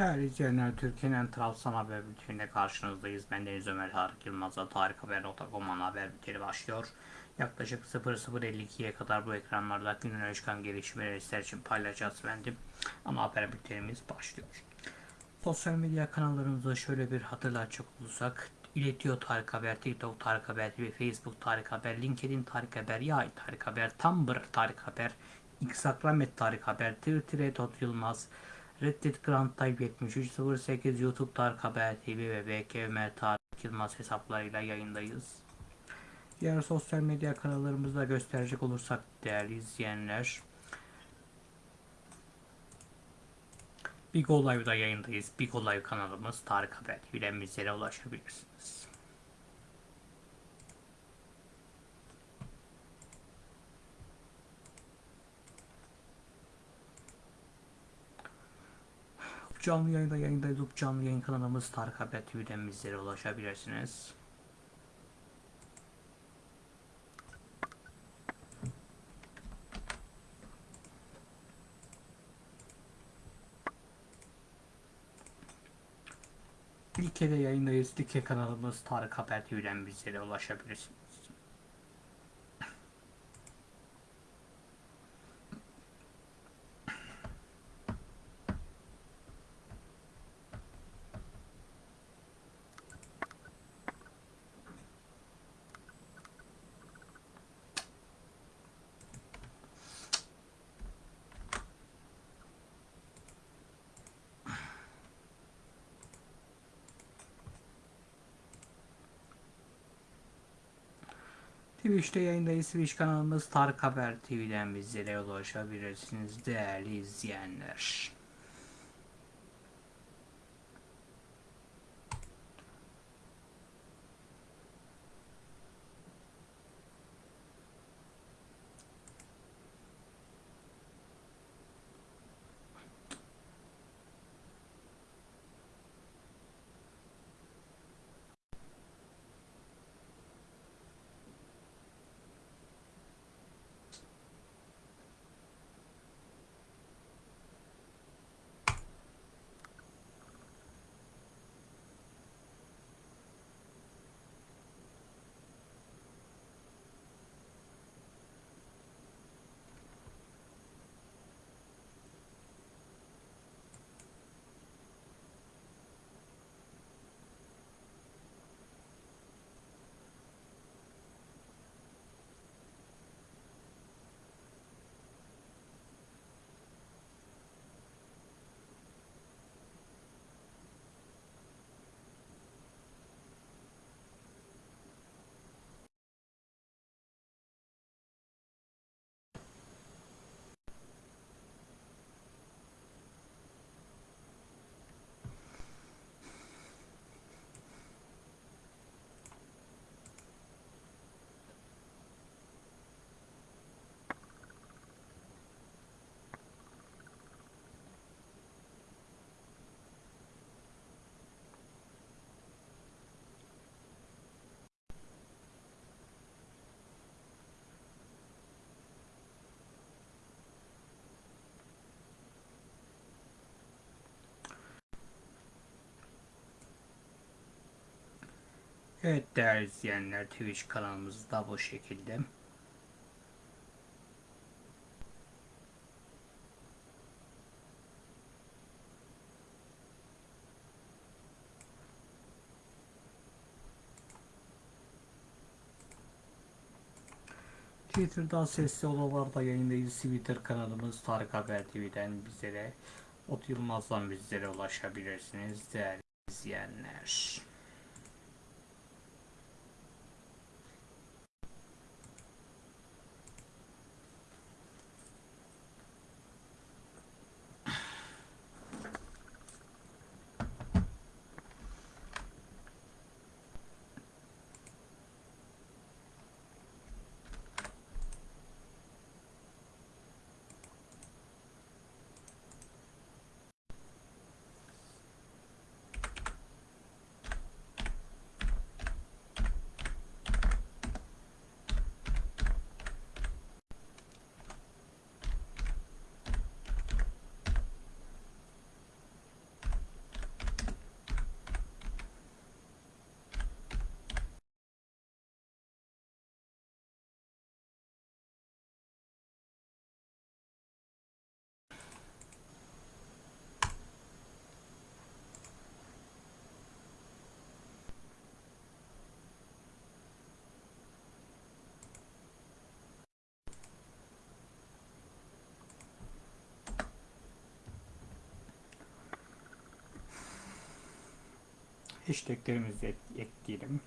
Değerli izleyenler, Türkiye'nin Trabzon haber bülteninde karşınızdayız. Ben Deniz Ömer Tarık Yılmaz'la Tarikhaber.com ana haber bülteni başlıyor. Yaklaşık 00.52'ye kadar bu ekranlarda günün öne çıkan gelişmeleri sizler için paylaşacağız efendim. Ana haber bültenimiz başlıyor. Sosyal medya kanallarımızda şöyle bir hatırlatacak olursak İletiyor Tarık Haber, TikTok Tarık Haber Facebook Tarık Haber, LinkedIn Tarık Haber, Yay Tarık Haber, Tumblr Tarık Haber, Instagram et Tarık Haber, Twitter et Ot Yılmaz, Reddit Grand Type 7308, YouTube Tarık Haber TV ve BKM Tarık Yılmaz hesaplarıyla yayındayız. Diğer sosyal medya kanallarımızda gösterecek olursak değerli izleyenler, Big Live'da yayındayız. Big Live kanalımız Tarık Haber TV'den bizlere ulaşabilirsiniz. Canlı yayında yayındayız. Canlı yayın kanalımız Tarık Haber TV'den bizlere ulaşabilirsiniz. Like'de yayındayız. Like kanalımız Tarık Haber TV'den bizlere ulaşabilirsiniz. Twitch'te yayındayız. Twitch kanalımız Tarık Haber TV'den bizlere ulaşabilirsiniz değerli izleyenler. Evet değerli izleyenler Twitch kanalımızda bu şekilde. Twitter'da sesli odalarda yayındayız. Twitter kanalımız Tarık Haber TV'den bizlere Ot Yılmaz'dan bizlere ulaşabilirsiniz değerli izleyenler. Hashtaglerimizi ek- ekleyelim.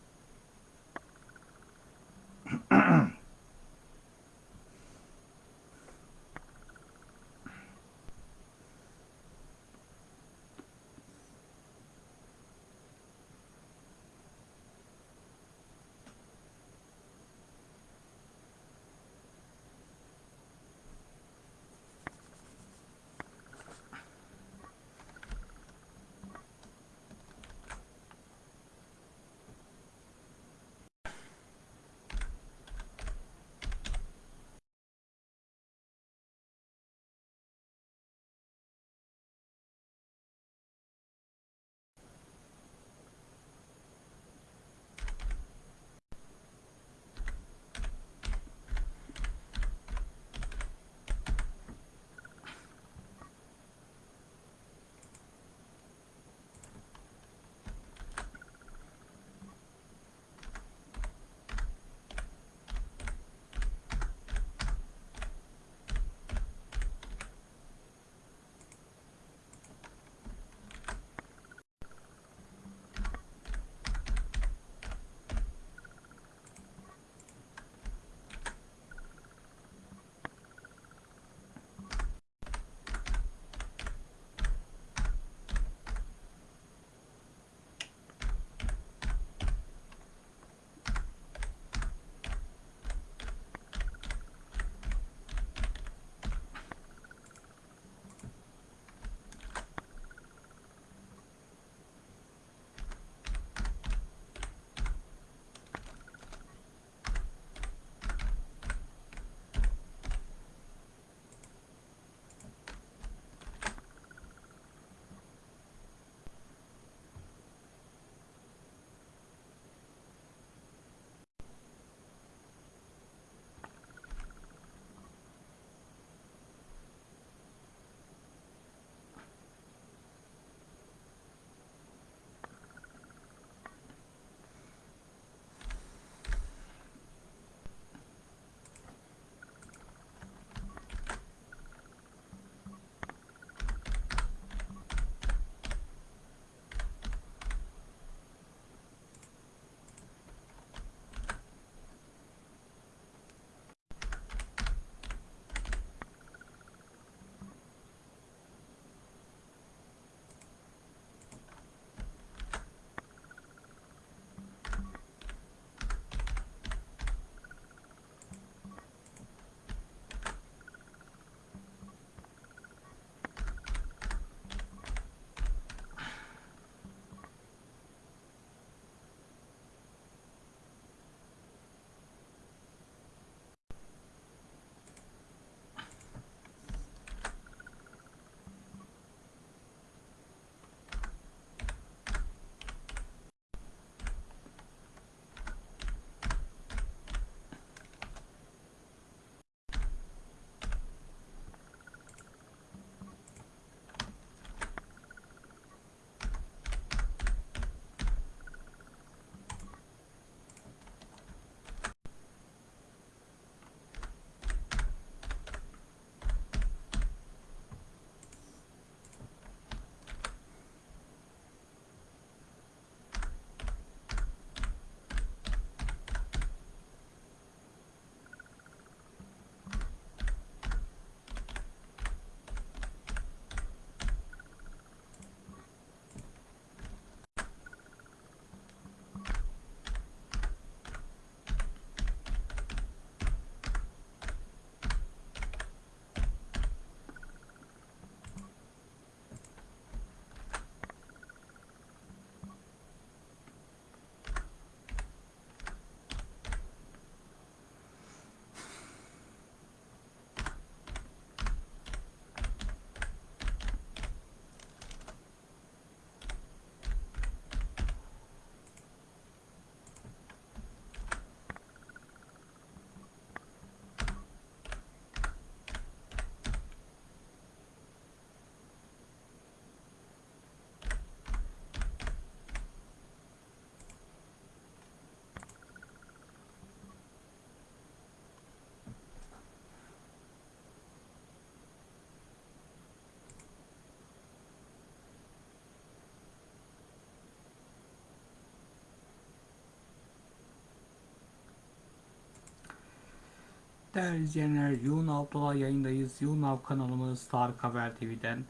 Değerli izleyenler, YouNow Dola yayındayız. YouNow kanalımız Tarık Haber TV'den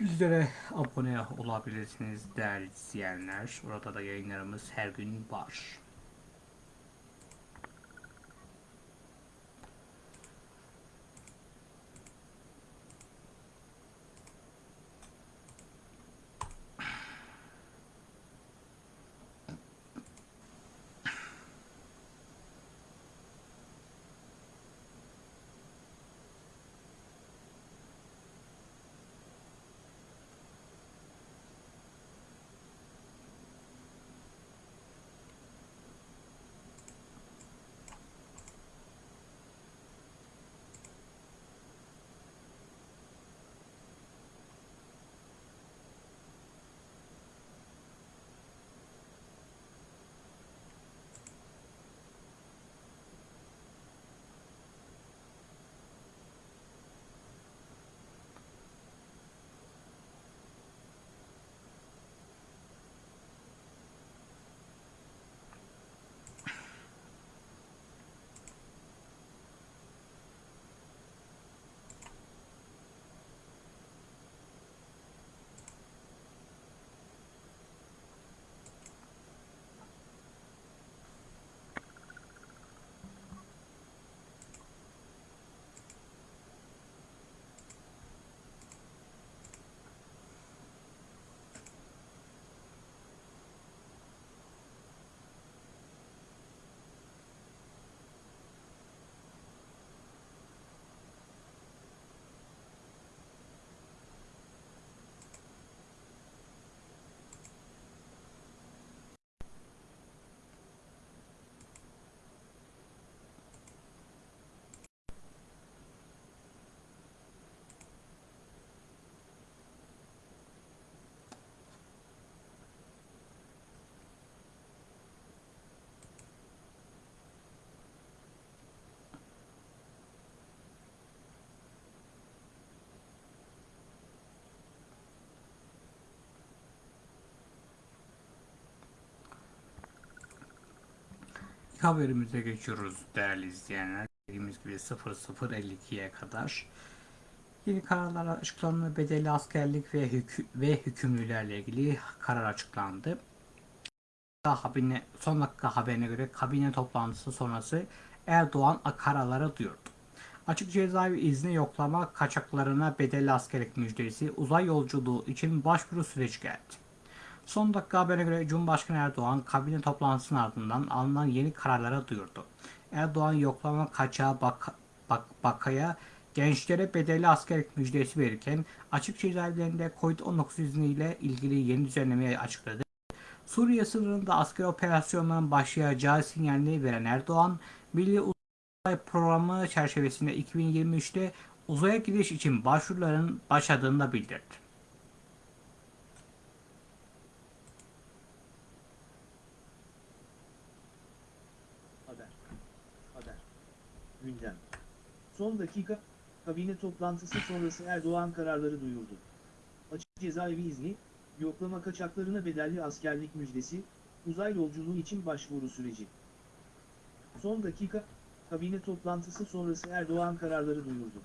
bizlere abone olabilirsiniz değerli izleyenler. Orada da yayınlarımız her gün var. Haberimize geçiyoruz değerli izleyenler. Dediğimiz gibi 00.52'ye kadar yeni kararlar açıklandı. Bedeli askerlik ve, hükü, ve hükümlülerle ilgili karar açıklandı. Habine, son dakika haberine göre kabine toplantısı sonrası Erdoğan kararları duyurdu. Açık cezaevi izni yoklama kaçaklarına bedelli askerlik müjdesi uzay yolculuğu için başvuru süreci geldi. Son dakika haberine göre Cumhurbaşkanı Erdoğan kabine toplantısının ardından alınan yeni kararlara duyurdu. Erdoğan yoklama kaçağı bak, bak, bakaya gençlere bedelli askerlik müjdesi verirken açık cezaevlerinde COVID-19 izniyle ilgili yeni düzenlemeyi açıkladı. Suriye sınırında asker operasyonların başlayacağı sinyalini veren Erdoğan, Milli Uzay Programı çerçevesinde 2023'te uzaya gidiş için başvuruların başladığını da bildirdi. Haber. Gündem. Son dakika, kabine toplantısı sonrası Erdoğan kararları duyurdu. Açık cezaevi izni, yoklama kaçaklarına bedelli askerlik müjdesi, uzay yolculuğu için başvuru süreci. Son dakika, kabine toplantısı sonrası Erdoğan kararları duyurdu.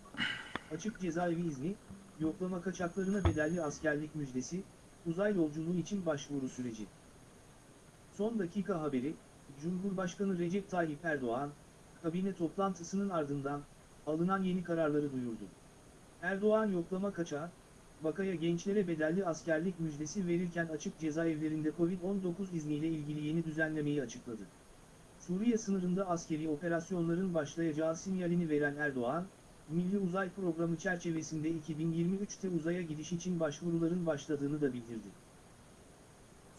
Açık cezaevi izni, yoklama kaçaklarına bedelli askerlik müjdesi, uzay yolculuğu için başvuru süreci. Son dakika haberi, Cumhurbaşkanı Recep Tayyip Erdoğan, kabine toplantısının ardından alınan yeni kararları duyurdu. Erdoğan yoklama kaçağı, vakaya gençlere bedelli askerlik müjdesi verirken açık cezaevlerinde Covid-19 izniyle ilgili yeni düzenlemeyi açıkladı. Suriye sınırında askeri operasyonların başlayacağı sinyalini veren Erdoğan, Milli Uzay Programı çerçevesinde 2023'te uzaya gidiş için başvuruların başladığını da bildirdi.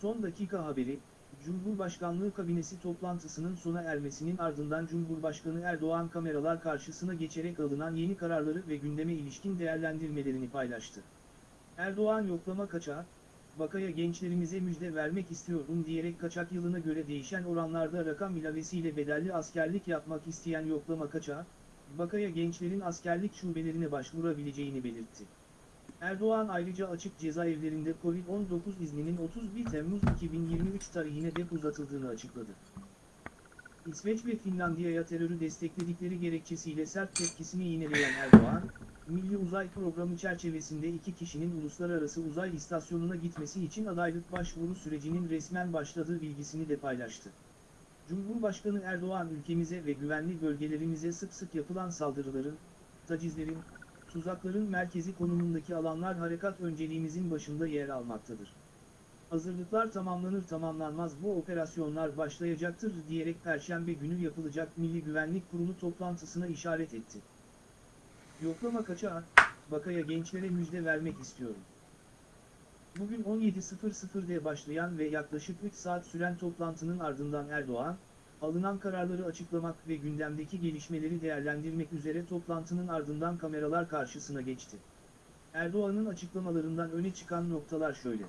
Son dakika haberi, Cumhurbaşkanlığı kabinesi toplantısının sona ermesinin ardından Cumhurbaşkanı Erdoğan kameralar karşısına geçerek alınan yeni kararları ve gündeme ilişkin değerlendirmelerini paylaştı. Erdoğan yoklama kaçağı, vakaya gençlerimize müjde vermek istiyorum diyerek kaçak yılına göre değişen oranlarda rakam ilavesiyle bedelli askerlik yapmak isteyen yoklama kaçağı, vakaya gençlerin askerlik şubelerine başvurabileceğini belirtti. Erdoğan ayrıca açık cezaevlerinde Covid-19 izninin 31 Temmuz 2023 tarihine dek uzatıldığını açıkladı. İsveç ve Finlandiya'ya terörü destekledikleri gerekçesiyle sert tepkisini yineleyen Erdoğan, Milli Uzay Programı çerçevesinde iki kişinin uluslararası uzay istasyonuna gitmesi için adaylık başvuru sürecinin resmen başladığı bilgisini de paylaştı. Cumhurbaşkanı Erdoğan ülkemize ve güvenli bölgelerimize sık sık yapılan saldırıların, tacizlerin, tuzakların merkezi konumundaki alanlar harekat önceliğimizin başında yer almaktadır. Hazırlıklar tamamlanır tamamlanmaz bu operasyonlar başlayacaktır diyerek Perşembe günü yapılacak Milli Güvenlik Kurulu toplantısına işaret etti. Yoklama kaçağı, Bakaya gençlere müjde vermek istiyorum. Bugün 17.00'de başlayan ve yaklaşık 3 saat süren toplantının ardından Erdoğan, alınan kararları açıklamak ve gündemdeki gelişmeleri değerlendirmek üzere toplantının ardından kameralar karşısına geçti. Erdoğan'ın açıklamalarından öne çıkan noktalar şöyle.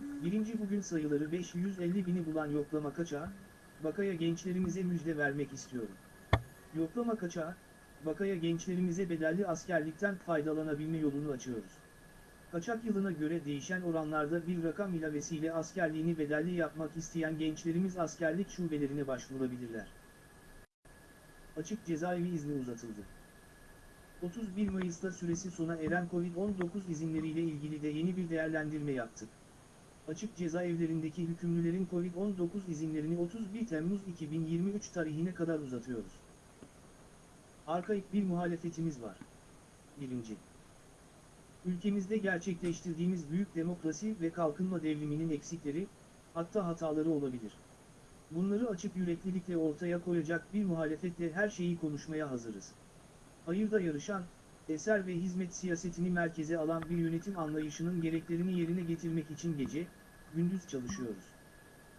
Birinci bugün sayıları 550 bini bulan yoklama kaçağı, Bakaya gençlerimize müjde vermek istiyorum. Yoklama kaçağı, Bakaya gençlerimize bedelli askerlikten faydalanabilme yolunu açıyoruz. Kaçak yılına göre değişen oranlarda bir rakam ilavesiyle askerliğini bedelli yapmak isteyen gençlerimiz askerlik şubelerine başvurabilirler. Açık cezaevi izni uzatıldı. 31 Mayıs'ta süresi sona eren Covid-19 izinleriyle ilgili de yeni bir değerlendirme yaptık. Açık cezaevlerindeki hükümlülerin Covid-19 izinlerini 31 Temmuz 2023 tarihine kadar uzatıyoruz. Arkaik bir muhalefetimiz var. 1. Ülkemizde gerçekleştirdiğimiz büyük demokrasi ve kalkınma devriminin eksikleri, hatta hataları olabilir. Bunları açık yüreklilikle ortaya koyacak bir muhalefetle her şeyi konuşmaya hazırız. Hayırda yarışan, eser ve hizmet siyasetini merkeze alan bir yönetim anlayışının gereklerini yerine getirmek için gece, gündüz çalışıyoruz.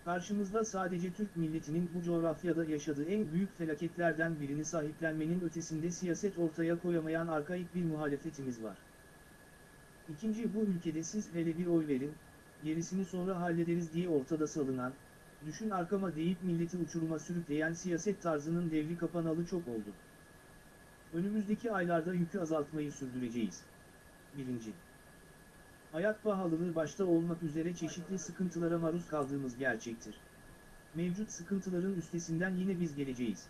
Karşımızda sadece Türk milletinin bu coğrafyada yaşadığı en büyük felaketlerden birini sahiplenmenin ötesinde siyaset ortaya koyamayan arkaik bir muhalefetimiz var. İkinci bu ülkede siz hele bir oy verin, gerisini sonra hallederiz diye ortada salınan, düşün arkama deyip milleti uçuruma sürükleyen siyaset tarzının devri kapanalı çok oldu. Önümüzdeki aylarda yükü azaltmayı sürdüreceğiz. 1. Hayat pahalılığı başta olmak üzere çeşitli sıkıntılara maruz kaldığımız gerçektir. Mevcut sıkıntıların üstesinden yine biz geleceğiz.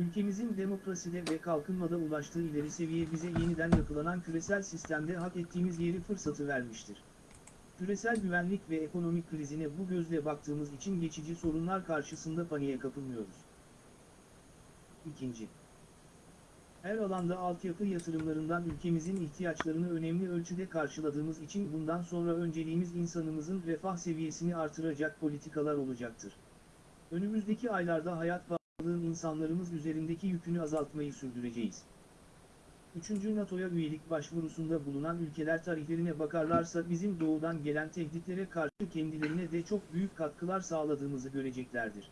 Ülkemizin demokraside ve kalkınmada ulaştığı ileri seviye bize yeniden yapılanan küresel sistemde hak ettiğimiz yeri fırsatı vermiştir. Küresel güvenlik ve ekonomik krizine bu gözle baktığımız için geçici sorunlar karşısında paniğe kapılmıyoruz. İkinci. Her alanda altyapı yatırımlarından ülkemizin ihtiyaçlarını önemli ölçüde karşıladığımız için bundan sonra önceliğimiz insanımızın refah seviyesini artıracak politikalar olacaktır. Önümüzdeki aylarda hayat pahalılığın insanlarımız üzerindeki yükünü azaltmayı sürdüreceğiz. 3. NATO'ya üyelik başvurusunda bulunan ülkeler tarihlerine bakarlarsa bizim doğudan gelen tehditlere karşı kendilerine de çok büyük katkılar sağladığımızı göreceklerdir.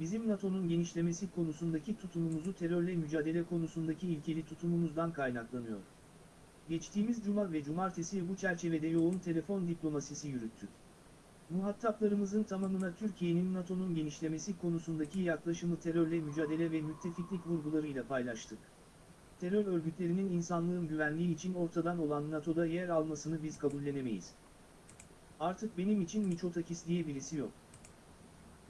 Bizim NATO'nun genişlemesi konusundaki tutumumuzu terörle mücadele konusundaki ilkeli tutumumuzdan kaynaklanıyor. Geçtiğimiz cuma ve cumartesi bu çerçevede yoğun telefon diplomasisi yürüttük. Muhataplarımızın tamamına Türkiye'nin NATO'nun genişlemesi konusundaki yaklaşımı terörle mücadele ve müttefiklik vurgularıyla paylaştık. Terör örgütlerinin insanlığın güvenliği için ortadan olan NATO'da yer almasını biz kabullenemeyiz. Artık benim için Miçotakis diye birisi yok.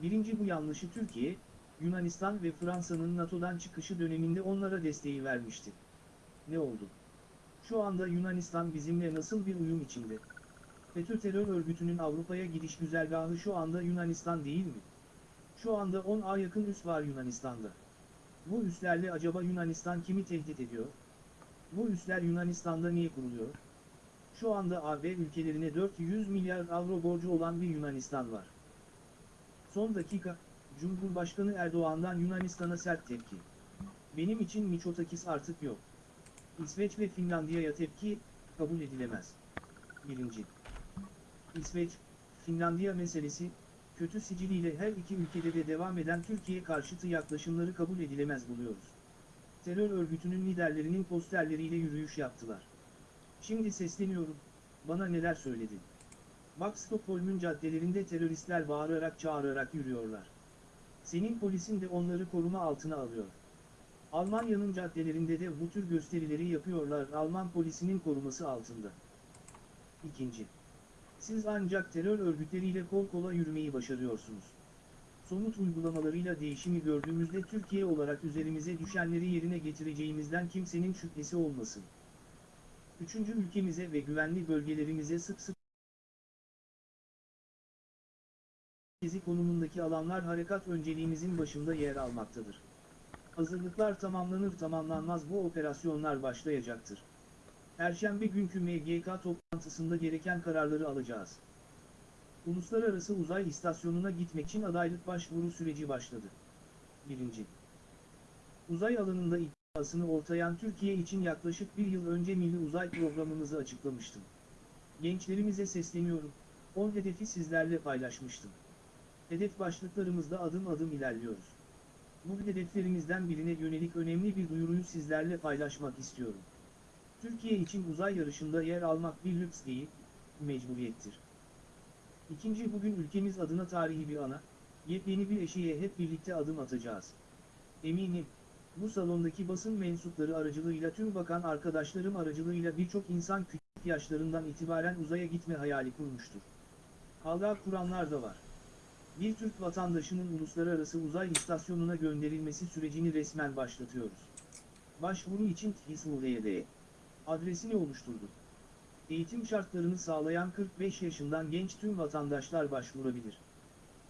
Birinci bu yanlışı Türkiye, Yunanistan ve Fransa'nın NATO'dan çıkışı döneminde onlara desteği vermişti. Ne oldu? Şu anda Yunanistan bizimle nasıl bir uyum içinde? FETÖ terör örgütünün Avrupa'ya gidiş güzergahı şu anda Yunanistan değil mi? Şu anda 10'a yakın üs var Yunanistan'da. Bu üslerle acaba Yunanistan kimi tehdit ediyor? Bu üsler Yunanistan'da niye kuruluyor? Şu anda AB ülkelerine 400 milyar avro borcu olan bir Yunanistan var. Son dakika, Cumhurbaşkanı Erdoğan'dan Yunanistan'a sert tepki. Benim için Miçotakis artık yok. İsveç ve Finlandiya'ya tepki, kabul edilemez. 1. İsveç, Finlandiya meselesi, kötü siciliyle her iki ülkede de devam eden Türkiye karşıtı yaklaşımları kabul edilemez buluyoruz. Terör örgütünün liderlerinin posterleriyle yürüyüş yaptılar. Şimdi sesleniyorum, bana neler söyledi. Bak Stockholm'un caddelerinde teröristler bağırarak çağırarak yürüyorlar. Senin polisin de onları koruma altına alıyor. Almanya'nın caddelerinde de bu tür gösterileri yapıyorlar Alman polisinin koruması altında. İkinci. Siz ancak terör örgütleriyle kol kola yürümeyi başarıyorsunuz. somut uygulamalarıyla değişimi gördüğümüzde Türkiye olarak üzerimize düşenleri yerine getireceğimizden kimsenin şüphesi olmasın. Üçüncü ülkemize ve güvenli bölgelerimize sık sık merkezi konumundaki alanlar harekat önceliğimizin başında yer almaktadır. Hazırlıklar tamamlanır tamamlanmaz bu operasyonlar başlayacaktır. Perşembe günkü MGK toplantısında gereken kararları alacağız. Uluslararası Uzay İstasyonu'na gitmek için adaylık başvuru süreci başladı. 1. Uzay alanında iddiasını ortayan Türkiye için yaklaşık bir yıl önce Milli Uzay Programımızı açıklamıştım. Gençlerimize sesleniyorum, 10 hedefi sizlerle paylaşmıştım. Hedef başlıklarımızda adım adım ilerliyoruz. Bu hedeflerimizden birine yönelik önemli bir duyuruyu sizlerle paylaşmak istiyorum. Türkiye için uzay yarışında yer almak bir lüks değil, mecburiyettir. İkinci bugün ülkemiz adına tarihi bir ana, yepyeni bir eşiğe hep birlikte adım atacağız. Eminim, bu salondaki basın mensupları aracılığıyla tüm bakan arkadaşlarım aracılığıyla birçok insan küçük yaşlarından itibaren uzaya gitme hayali kurmuştur. Hala kuranlar da var. Bir Türk vatandaşının uluslararası uzay istasyonuna gönderilmesi sürecini resmen başlatıyoruz. Başvuru için TİSULE'de adresini oluşturdu. Eğitim şartlarını sağlayan 45 yaşından genç tüm vatandaşlar başvurabilir.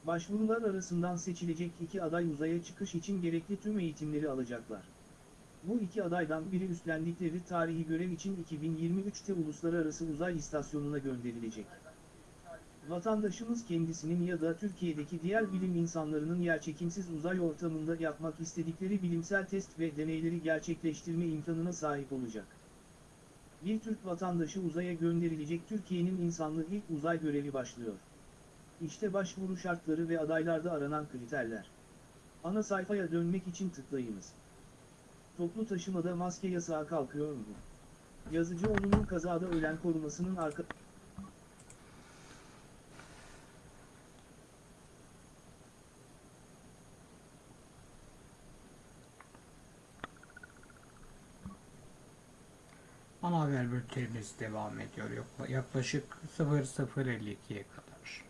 Başvurular arasından seçilecek iki aday uzaya çıkış için gerekli tüm eğitimleri alacaklar. Bu iki adaydan biri üstlendikleri tarihi görev için 2023'te Uluslararası Uzay İstasyonu'na gönderilecek. Vatandaşımız kendisinin ya da Türkiye'deki diğer bilim insanlarının yerçekimsiz uzay ortamında yapmak istedikleri bilimsel test ve deneyleri gerçekleştirme imkanına sahip olacak. Bir Türk vatandaşı uzaya gönderilecek Türkiye'nin insanlı ilk uzay görevi başlıyor. İşte başvuru şartları ve adaylarda aranan kriterler. Ana sayfaya dönmek için tıklayınız. Toplu taşımada maske yasağı kalkıyor mu? Yazıcıoğlu'nun kazada ölen korumasının arka... Ana haber bültenimiz devam ediyor. Yaklaşık 00.52'ye kadar.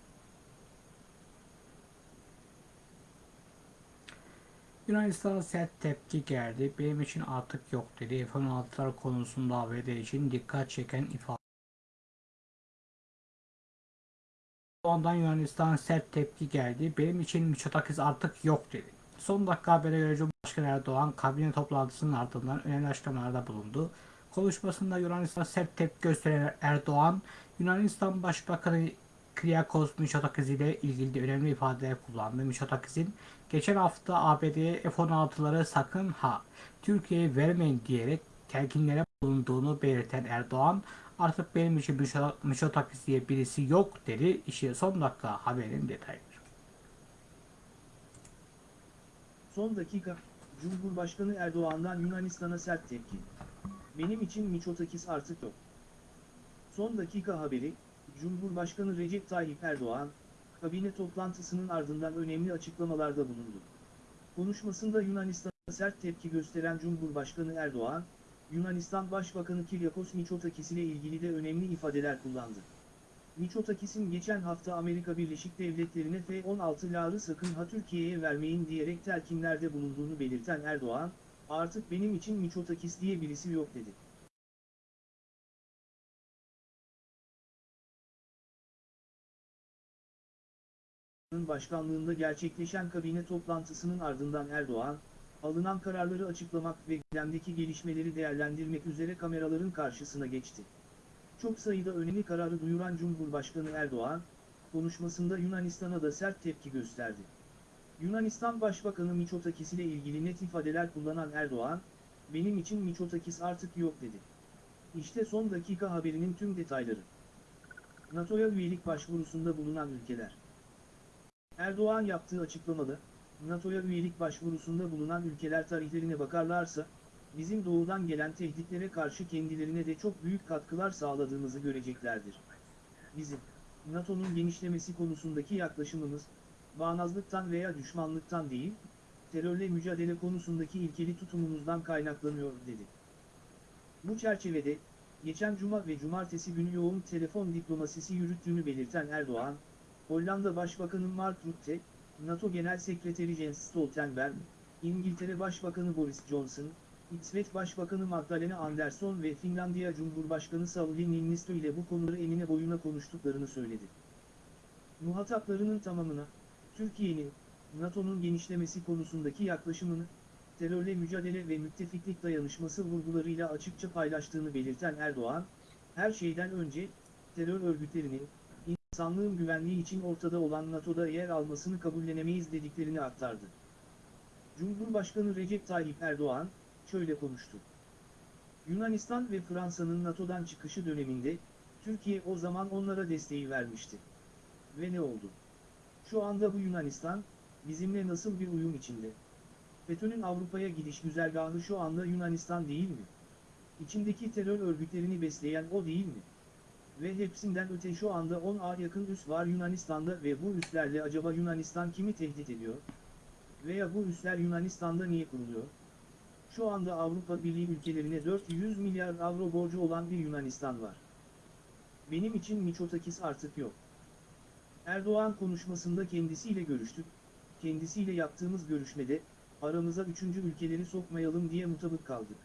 Yunanistan'a sert tepki geldi. Benim için artık yok dedi. F-16'lar konusunda ABD için dikkat çeken ifade. Ondan Yunanistan sert tepki geldi. Benim için Mitsotakis artık yok dedi. Son dakika habere göre Cumhurbaşkanı Erdoğan kabine toplantısının ardından önemli açıklamalarda bulundu. Konuşmasında Yunanistan sert tepki gösteren Erdoğan, Yunanistan Başbakanı Kyriakos Mitsotakis ile ilgili önemli ifadeler kullandı. Mitsotakis'in geçen hafta ABD'ye F-16'ları sakın ha Türkiye'ye vermeyin diyerek telkinlere bulunduğunu belirten Erdoğan, artık benim için Mitso- Mitsotakis diye birisi yok dedi. İşte son dakika haberin detayları. Son dakika, Cumhurbaşkanı Erdoğan'dan Yunanistan'a sert tepki. Benim için Miçotakis artık yok. Son dakika haberi, Cumhurbaşkanı Recep Tayyip Erdoğan, kabine toplantısının ardından önemli açıklamalarda bulundu. Konuşmasında Yunanistan'a sert tepki gösteren Cumhurbaşkanı Erdoğan, Yunanistan Başbakanı Kyriakos Mitsotakis ile ilgili de önemli ifadeler kullandı. Mitsotakis'in geçen hafta Amerika Birleşik Devletleri'ne F-16'ları sakın ha Türkiye'ye vermeyin diyerek telkinlerde bulunduğunu belirten Erdoğan, artık benim için Mitsotakis diye birisi yok dedi. başkanlığında gerçekleşen kabine toplantısının ardından Erdoğan, alınan kararları açıklamak ve gündemdeki gelişmeleri değerlendirmek üzere kameraların karşısına geçti. Çok sayıda önemli kararı duyuran Cumhurbaşkanı Erdoğan, konuşmasında Yunanistan'a da sert tepki gösterdi. Yunanistan Başbakanı Mitsotakis ile ilgili net ifadeler kullanan Erdoğan, benim için Mitsotakis artık yok dedi. İşte son dakika haberinin tüm detayları. NATO'ya üyelik başvurusunda bulunan ülkeler. Erdoğan yaptığı açıklamada, NATO'ya üyelik başvurusunda bulunan ülkeler tarihlerine bakarlarsa, bizim doğudan gelen tehditlere karşı kendilerine de çok büyük katkılar sağladığımızı göreceklerdir. Bizim, NATO'nun genişlemesi konusundaki yaklaşımımız, bağnazlıktan veya düşmanlıktan değil, terörle mücadele konusundaki ilkeli tutumumuzdan kaynaklanıyor dedi. Bu çerçevede, geçen cuma ve cumartesi günü yoğun telefon diplomasisi yürüttüğünü belirten Erdoğan, Hollanda Başbakanı Mark Rutte, NATO Genel Sekreteri Jens Stoltenberg, İngiltere Başbakanı Boris Johnson, İsveç Başbakanı Magdalena Andersson ve Finlandiya Cumhurbaşkanı Sauli Niinisto ile bu konuları enine boyuna konuştuklarını söyledi. Muhataplarının tamamına, Türkiye'nin, NATO'nun genişlemesi konusundaki yaklaşımını, terörle mücadele ve müttefiklik dayanışması vurgularıyla açıkça paylaştığını belirten Erdoğan, her şeyden önce, terör örgütlerinin, insanlığın güvenliği için ortada olan NATO'da yer almasını kabullenemeyiz dediklerini aktardı. Cumhurbaşkanı Recep Tayyip Erdoğan, şöyle konuştu. Yunanistan ve Fransa'nın NATO'dan çıkışı döneminde, Türkiye o zaman onlara desteği vermişti. Ve ne oldu? Şu anda bu Yunanistan, bizimle nasıl bir uyum içinde? FETÖ'nün Avrupa'ya gidiş güzergahı şu anda Yunanistan değil mi? İçindeki terör örgütlerini besleyen o değil mi? Ve hepsinden öte şu anda 10'a yakın üs var Yunanistan'da ve bu üslerle acaba Yunanistan kimi tehdit ediyor? Veya bu üsler Yunanistan'da niye kuruluyor? Şu anda Avrupa Birliği ülkelerine 400 milyar avro borcu olan bir Yunanistan var. Benim için Miçotakis artık yok. Erdoğan konuşmasında kendisiyle görüştük, kendisiyle yaptığımız görüşmede, aramıza üçüncü ülkeleri sokmayalım diye mutabık kaldık.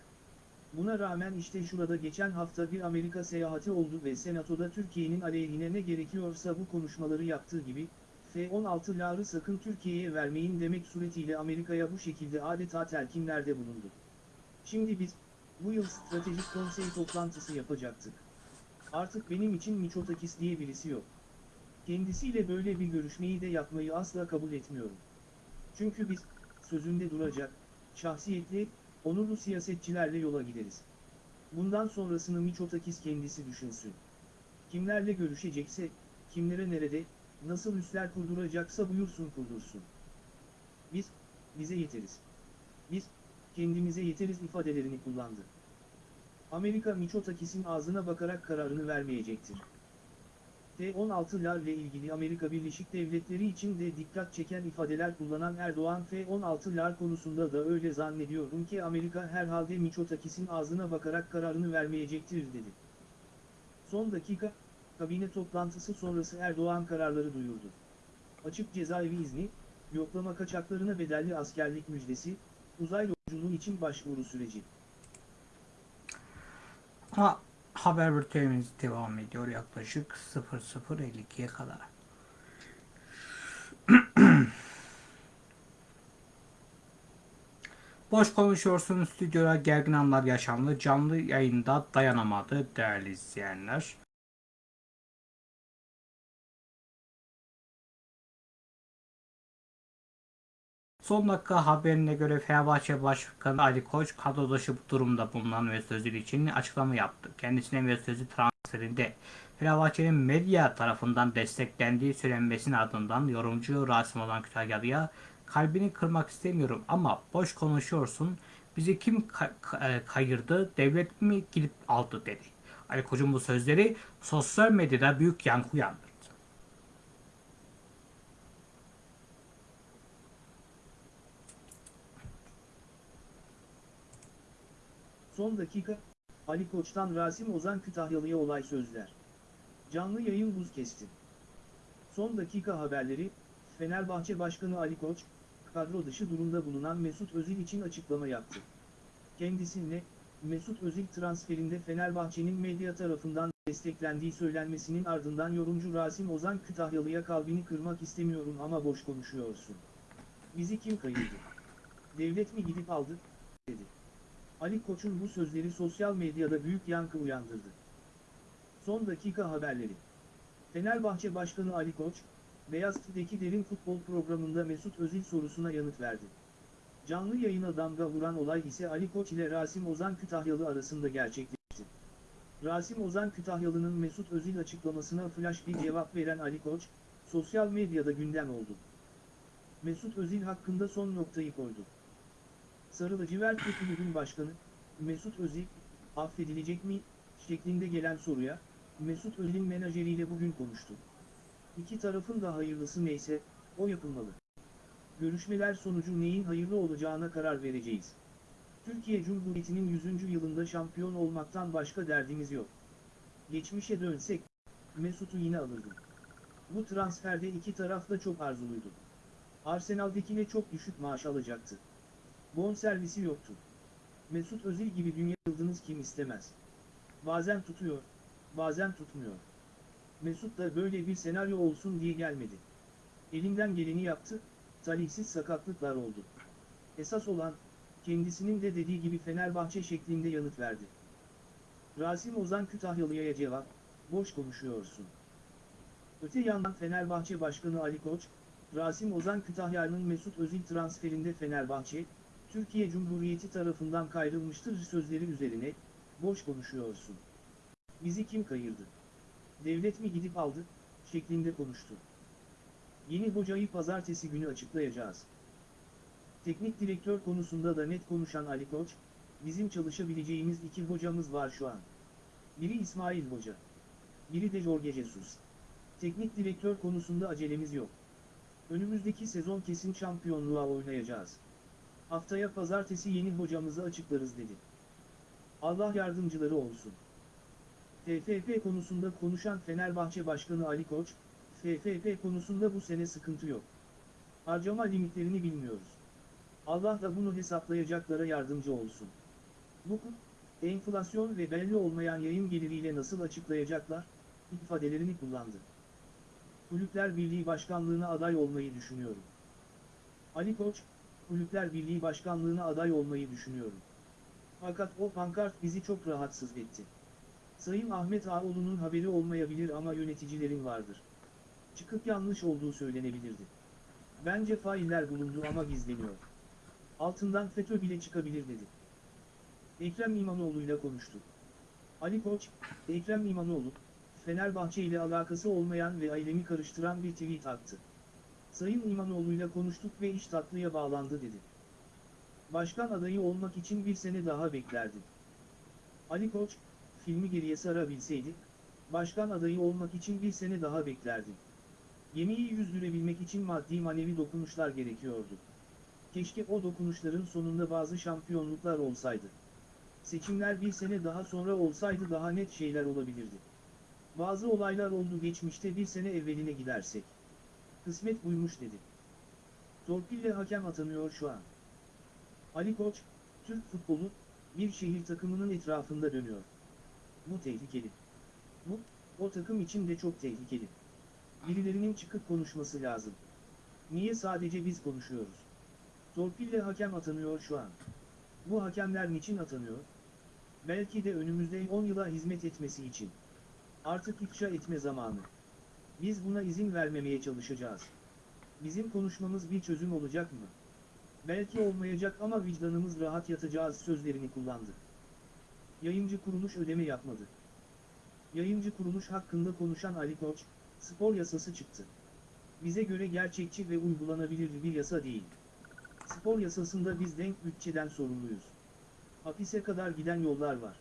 Buna rağmen işte şurada geçen hafta bir Amerika seyahati oldu ve Senato'da Türkiye'nin aleyhine ne gerekiyorsa bu konuşmaları yaptığı gibi, F-16'ları sakın Türkiye'ye vermeyin demek suretiyle Amerika'ya bu şekilde adeta telkinlerde bulundu. Şimdi biz, bu yıl stratejik konsey toplantısı yapacaktık. Artık benim için Miçotakis diye birisi yok. Kendisiyle böyle bir görüşmeyi de yapmayı asla kabul etmiyorum. Çünkü biz, sözünde duracak, şahsiyetli, onurlu siyasetçilerle yola gideriz. Bundan sonrasını Miçotakis kendisi düşünsün. Kimlerle görüşecekse, kimlere nerede, nasıl üsler kurduracaksa buyursun kurdursun. Biz, bize yeteriz. Biz, kendimize yeteriz ifadelerini kullandı. Amerika Miçotakis'in ağzına bakarak kararını vermeyecektir. F-16'larla ilgili Amerika Birleşik Devletleri için de dikkat çeken ifadeler kullanan Erdoğan F-16'lar konusunda da öyle zannediyorum ki Amerika herhalde Miçotakis'in ağzına bakarak kararını vermeyecektir dedi. Son dakika, kabine toplantısı sonrası Erdoğan kararları duyurdu. Açık cezaevi izni, yoklama kaçaklarına bedelli askerlik müjdesi, uzay yolculuğu için başvuru süreci. Ha, haber bültenimiz devam ediyor yaklaşık 00.52'ye kadar. Boş konuşuyorsun stüdyoda gergin anlar yaşandı. Canlı yayında dayanamadı değerli izleyenler. Son dakika haberine göre Fenerbahçe Başkanı Ali Koç kadro dışı durumda bulunan Mesut Özil için açıklama yaptı. Kendisine Mesut Özil transferinde Fenerbahçe'nin medya tarafından desteklendiği söylenmesinin ardından yorumcu Rasim olan Kütahyalı'ya kalbini kırmak istemiyorum ama boş konuşuyorsun. Bizi kim e, kayırdı, devlet mi gidip aldı dedi. Ali Koç'un bu sözleri sosyal medyada büyük yankı uyandırdı. Son dakika, Ali Koç'tan Rasim Ozan Kütahyalı'ya olay sözler. Canlı yayın buz kesti. Son dakika haberleri, Fenerbahçe Başkanı Ali Koç, kadro dışı durumda bulunan Mesut Özil için açıklama yaptı. Kendisine, Mesut Özil transferinde Fenerbahçe'nin medya tarafından desteklendiği söylenmesinin ardından yorumcu Rasim Ozan Kütahyalı'ya kalbini kırmak istemiyorum ama boş konuşuyorsun. Bizi kim kayırdı? Devlet mi gidip aldı? dedi. Ali Koç'un bu sözleri sosyal medyada büyük yankı uyandırdı. Son dakika haberleri. Fenerbahçe Başkanı Ali Koç, Beyaz TV'deki Derin Futbol programında Mesut Özil sorusuna yanıt verdi. Canlı yayına damga vuran olay ise Ali Koç ile Rasim Ozan Kütahyalı arasında gerçekleşti. Rasim Ozan Kütahyalı'nın Mesut Özil açıklamasına flash bir cevap veren Ali Koç, sosyal medyada gündem oldu. Mesut Özil hakkında son noktayı koydu. Sarı lacivert kulübün başkanı, Mesut Özil, affedilecek mi, şeklinde gelen soruya, Mesut Özil'in menajeriyle bugün konuştu. İki tarafın da hayırlısı neyse, o yapılmalı. Görüşmeler sonucu neyin hayırlı olacağına karar vereceğiz. Türkiye Cumhuriyeti'nin 100. yılında şampiyon olmaktan başka derdimiz yok. Geçmişe dönsek, Mesut'u yine alırdım. Bu transferde iki taraf da çok arzuluydu. Arsenal'dekine çok düşük maaş alacaktı. Bon servisi yoktu. Mesut Özil gibi dünya yıldızınız kim istemez. Bazen tutuyor, bazen tutmuyor. Mesut da böyle bir senaryo olsun diye gelmedi. Elinden geleni yaptı, talihsiz sakatlıklar oldu. Esas olan, kendisinin de dediği gibi Fenerbahçe şeklinde yanıt verdi. Rasim Ozan Kütahyalı'ya cevap, boş konuşuyorsun. Öte yandan Fenerbahçe Başkanı Ali Koç, Rasim Ozan Kütahya'nın Mesut Özil transferinde Fenerbahçe, Türkiye Cumhuriyeti tarafından kayrılmıştır sözleri üzerine, boş konuşuyorsun. Bizi kim kayırdı? Devlet mi gidip aldı, şeklinde konuştu. Yeni hocayı pazartesi günü açıklayacağız. Teknik direktör konusunda da net konuşan Ali Koç, bizim çalışabileceğimiz iki hocamız var şu an. Biri İsmail Hoca. Biri de Jorge Jesus. Teknik direktör konusunda acelemiz yok. Önümüzdeki sezon kesin şampiyonluğa oynayacağız. Haftaya pazartesi yeni hocamızı açıklarız dedi. Allah yardımcıları olsun. TFF konusunda konuşan Fenerbahçe Başkanı Ali Koç, TFF konusunda bu sene sıkıntı yok. Harcama limitlerini bilmiyoruz. Allah da bunu hesaplayacaklara yardımcı olsun. Bu enflasyon ve belli olmayan yayın geliriyle nasıl açıklayacaklar, ifadelerini kullandı. Kulüpler Birliği Başkanlığına aday olmayı düşünüyorum. Ali Koç, Kulüpler Birliği Başkanlığına aday olmayı düşünüyorum. Fakat o pankart bizi çok rahatsız etti. Sayın Ahmet Ağoğlu'nun haberi olmayabilir ama yöneticilerin vardır. Çıkıp yanlış olduğu söylenebilirdi. Bence failler bulundu ama gizleniyor. Altından FETÖ bile çıkabilir dedi. Ekrem İmamoğlu'yla konuştu. Ali Koç, Ekrem İmamoğlu, Fenerbahçe ile alakası olmayan ve ailemi karıştıran bir tweet attı. Sayın İmamoğlu'yla konuştuk ve iş tatlıya bağlandı dedi. Başkan adayı olmak için bir sene daha beklerdim. Ali Koç, filmi geriye sarabilseydi, başkan adayı olmak için bir sene daha beklerdim. Gemiyi yüzdürebilmek için maddi manevi dokunuşlar gerekiyordu. Keşke o dokunuşların sonunda bazı şampiyonluklar olsaydı. Seçimler bir sene daha sonra olsaydı daha net şeyler olabilirdi. Bazı olaylar oldu geçmişte bir sene evveline gidersek. Kısmet buymuş dedi. Torpille hakem atanıyor şu an. Ali Koç, Türk futbolu, bir şehir takımının etrafında dönüyor. Bu tehlikeli. Bu, o takım için de çok tehlikeli. Birilerinin çıkıp konuşması lazım. Niye sadece biz konuşuyoruz? Torpille hakem atanıyor şu an. Bu hakemler niçin atanıyor? Belki de önümüzde 10 yıla hizmet etmesi için. Artık ifşa etme zamanı. Biz buna izin vermemeye çalışacağız. Bizim konuşmamız bir çözüm olacak mı? Belki olmayacak ama vicdanımız rahat yatacağız sözlerini kullandı. Yayıncı kuruluş ödeme yapmadı. Yayıncı kuruluş hakkında konuşan Ali Koç, spor yasası çıktı. Bize göre gerçekçi ve uygulanabilir bir yasa değil. Spor yasasında biz denk bütçeden sorumluyuz. Hapise kadar giden yollar var.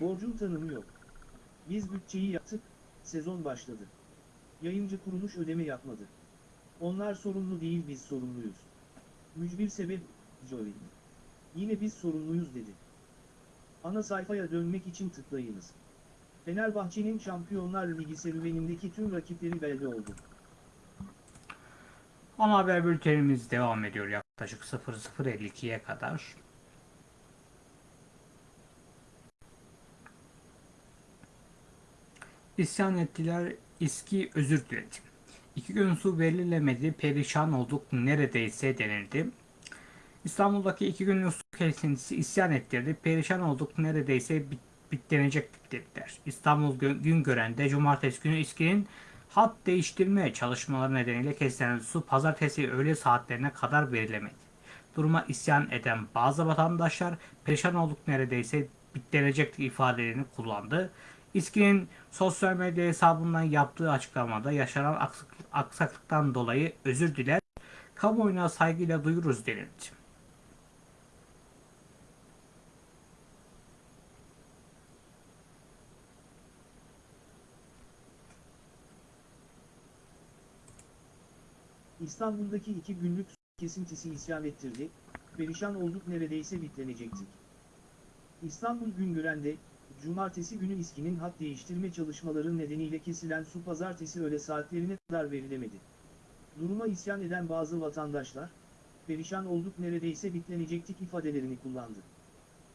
Borcun tanımı yok. Biz bütçeyi yaptık, sezon başladı. Yayıncı kuruluş ödeme yapmadı. Onlar sorumlu değil biz sorumluyuz. Mücbir sebep, Joey. Yine biz sorumluyuz dedi. Ana sayfaya dönmek için tıklayınız. Fenerbahçe'nin Şampiyonlar Ligi serüvenindeki tüm rakipleri belli oldu. Ana haber bültenimiz devam ediyor yaklaşık 00.52'ye kadar. İsyan ettiler, İSKİ özür diledi. İki gün su verilemedi, perişan olduk neredeyse denildi. İstanbul'daki iki günlük su kesintisi isyan ettirdi, perişan olduk neredeyse bit bitlenecek dediler. İstanbul Gö- Güngören'de cumartesi günü İSKİ'nin hat değiştirme çalışmaları nedeniyle kesilen su pazartesi öğle saatlerine kadar verilemedi. Duruma isyan eden bazı vatandaşlar perişan olduk neredeyse bitlenecek ifadelerini kullandı. İSKİ'nin sosyal medya hesabından yaptığı açıklamada yaşanan aksaklık- aksaklıktan dolayı özür diler, kamuoyuna saygıyla duyuruz denildi. İstanbul'daki iki günlük kesintisi isyan ettirdi, perişan olduk neredeyse bitlenecektik. İstanbul Güngören'de, cumartesi günü İSKİ'nin hat değiştirme çalışmaları nedeniyle kesilen su pazartesi öğle saatlerine kadar verilemedi. Duruma isyan eden bazı vatandaşlar, perişan olduk neredeyse bitlenecektik ifadelerini kullandı.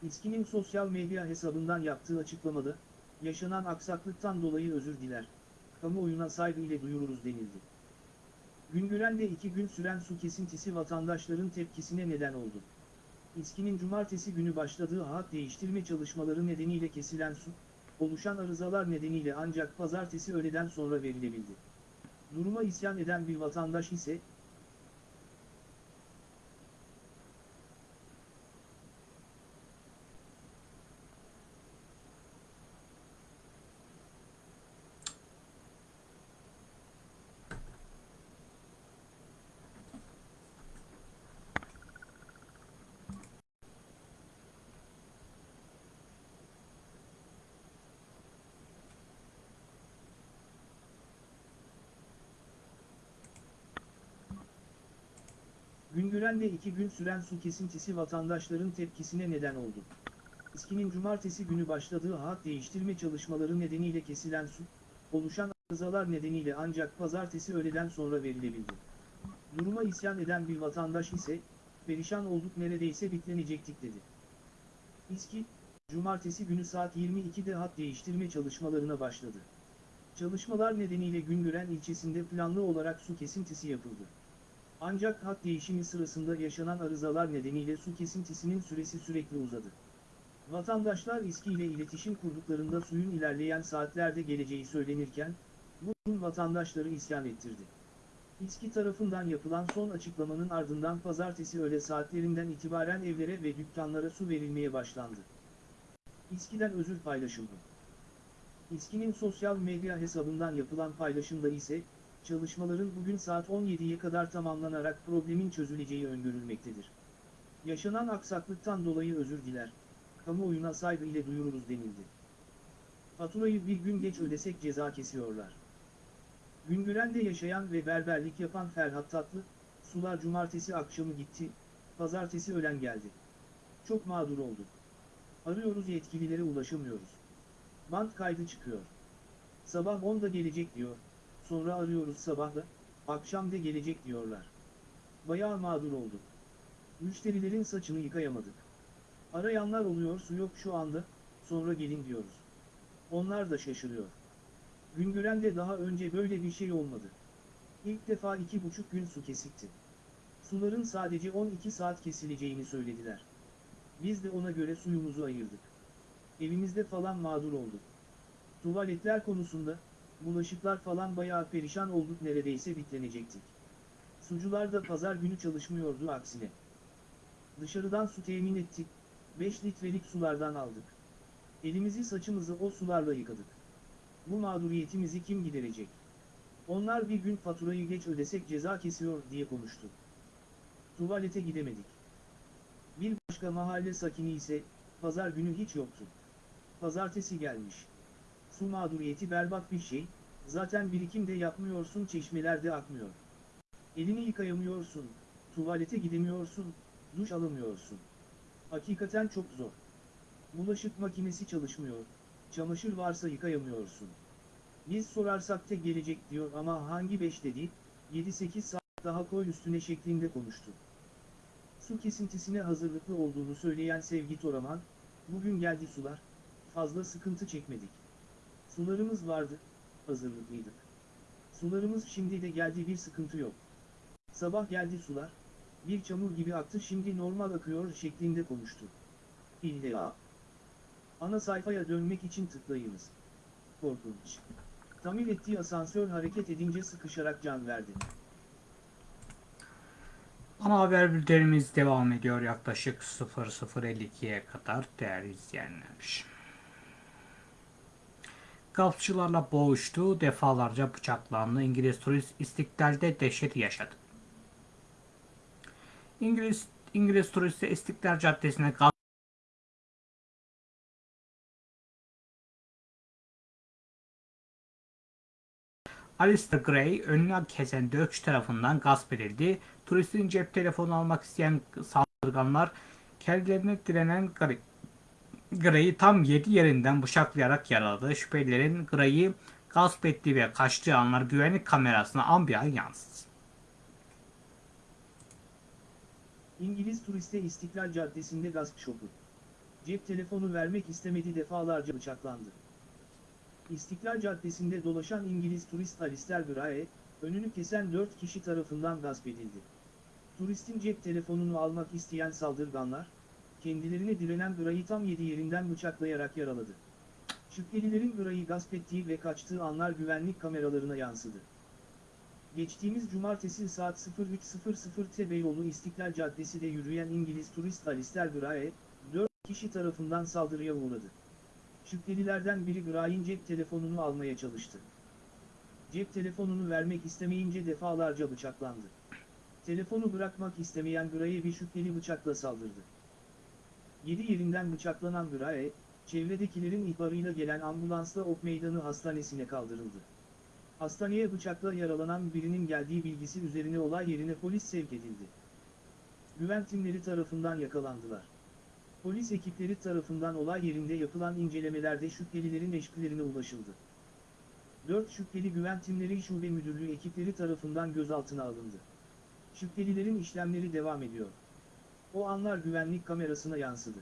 İSKİ'nin sosyal medya hesabından yaptığı açıklamada, yaşanan aksaklıktan dolayı özür diler, kamuoyuna saygı ile duyururuz denildi. Güngören'de iki gün süren su kesintisi vatandaşların tepkisine neden oldu. İSKİ'nin cumartesi günü başladığı hat değiştirme çalışmaları nedeniyle kesilen su, oluşan arızalar nedeniyle ancak pazartesi öğleden sonra verilebildi. Duruma isyan eden bir vatandaş ise, Güngören'de iki gün süren su kesintisi vatandaşların tepkisine neden oldu. İSKİ'nin cumartesi günü başladığı hat değiştirme çalışmaları nedeniyle kesilen su, oluşan arızalar nedeniyle ancak pazartesi öğleden sonra verilebildi. Duruma isyan eden bir vatandaş ise, perişan olduk neredeyse bitlenecektik dedi. İSKİ, cumartesi günü saat 22'de hat değiştirme çalışmalarına başladı. Çalışmalar nedeniyle Güngören ilçesinde planlı olarak su kesintisi yapıldı. Ancak hat değişimi sırasında yaşanan arızalar nedeniyle su kesintisinin süresi sürekli uzadı. Vatandaşlar İSKİ ile iletişim kurduklarında suyun ilerleyen saatlerde geleceği söylenirken, bu durum vatandaşları isyan ettirdi. İSKİ tarafından yapılan son açıklamanın ardından pazartesi öğle saatlerinden itibaren evlere ve dükkanlara su verilmeye başlandı. İSKİ'den özür paylaşıldı. İSKİ'nin sosyal medya hesabından yapılan paylaşımda ise, çalışmaların bugün saat 17'ye kadar tamamlanarak problemin çözüleceği öngörülmektedir. Yaşanan aksaklıktan dolayı özür diler, kamuoyuna saygı ile duyururuz denildi. Faturayı bir gün geç ödesek ceza kesiyorlar. Güngören'de yaşayan ve berberlik yapan Ferhat Tatlı, sular cumartesi akşamı gitti, pazartesi öğlen geldi. Çok mağdur olduk. Arıyoruz yetkililere ulaşamıyoruz. Bant kaydı çıkıyor. Sabah 10'da gelecek diyor, sonra arıyoruz sabahla, akşam da gelecek diyorlar. Bayağı mağdur olduk. Müşterilerin saçını yıkayamadık. Arayanlar oluyor su yok şu anda, sonra gelin diyoruz. Onlar da şaşırıyor. Güngören'de daha önce böyle bir şey olmadı. İlk defa iki buçuk gün su kesikti. Suların sadece 12 saat kesileceğini söylediler. Biz de ona göre suyumuzu ayırdık. Evimizde falan mağdur olduk. Tuvaletler konusunda, bulaşıklar falan bayağı perişan olduk neredeyse bitlenecektik. Sucular da pazar günü çalışmıyordu aksine. Dışarıdan su temin ettik, 5 litrelik sulardan aldık. Elimizi saçımızı o sularla yıkadık. Bu mağduriyetimizi kim giderecek? Onlar bir gün faturayı geç ödesek ceza kesiyor diye konuştu. Tuvalete gidemedik. Bir başka mahalle sakini ise, pazar günü hiç yoktu. Pazartesi gelmiş. Su mağduriyeti berbat bir şey, zaten birikim de yapmıyorsun çeşmelerde akmıyor. Elini yıkayamıyorsun, tuvalete gidemiyorsun, duş alamıyorsun. Hakikaten çok zor. Bulaşık makinesi çalışmıyor, çamaşır varsa yıkayamıyorsun. Biz sorarsak da gelecek diyor ama hangi 5 dedi, 7-8 saat daha koy üstüne şeklinde konuştu. Su kesintisine hazırlıklı olduğunu söyleyen Sevgi Toraman, bugün geldi sular, fazla sıkıntı çekmedik. Sularımız vardı, hazırlıklıydık. Sularımız şimdi de geldi bir sıkıntı yok. Sabah geldi sular, bir çamur gibi aktı şimdi normal akıyor şeklinde konuştu. İlla. Ana sayfaya dönmek için tıklayınız. Korkunç. Tamir ettiği asansör hareket edince sıkışarak can verdi. Ana haber bültenimiz devam ediyor yaklaşık 00.52'ye kadar değerli izleyenler. Gafçılarla boğuştu, defalarca bıçaklandı. İngiliz turist İstiklal'de dehşet yaşadı. İngiliz İngiliz turisti İstiklal Caddesi'ne Alistair Gray önüne kesen dövüşçü tarafından gasp edildi. Turistin cep telefonu almak isteyen saldırganlar kendilerine direnen Gray- Gray'i tam 7 yerinden bıçaklayarak yaraladı. Şüphelilerin Gray'i gasp ettiği ve kaçtığı anlar güvenlik kamerasına ambiyan yansıdı. İngiliz turiste İstiklal Caddesi'nde gasp şoku. Cep telefonu vermek istemedi defalarca bıçaklandı. İstiklal Caddesi'nde dolaşan İngiliz turist Alistair Gray, önünü kesen 4 kişi tarafından gasp edildi. Turistin cep telefonunu almak isteyen saldırganlar, kendilerine direnen Gray'ı tam yedi yerinden bıçaklayarak yaraladı. Şüphelilerin Gray'ı gasp ettiği ve kaçtığı anlar güvenlik kameralarına yansıdı. Geçtiğimiz cumartesi saat 03.00'te Beyoğlu İstiklal Caddesi'de yürüyen İngiliz turist Alistair Gray, 4 kişi tarafından saldırıya uğradı. Şüphelilerden biri Gray'in cep telefonunu almaya çalıştı. Cep telefonunu vermek istemeyince defalarca bıçaklandı. Telefonu bırakmak istemeyen Gray'e bir şüpheli bıçakla saldırdı. Yedi yerinden bıçaklanan Gray, çevredekilerin ihbarıyla gelen ambulansla Ok Meydanı Hastanesi'ne kaldırıldı. Hastaneye bıçakla yaralanan birinin geldiği bilgisi üzerine olay yerine polis sevk edildi. Güven timleri tarafından yakalandılar. Polis ekipleri tarafından olay yerinde yapılan incelemelerde şüphelilerin eşkılerine ulaşıldı. 4 şüpheli güven timleri şube müdürlüğü ekipleri tarafından gözaltına alındı. Şüphelilerin işlemleri devam ediyor. O anlar güvenlik kamerasına yansıdı.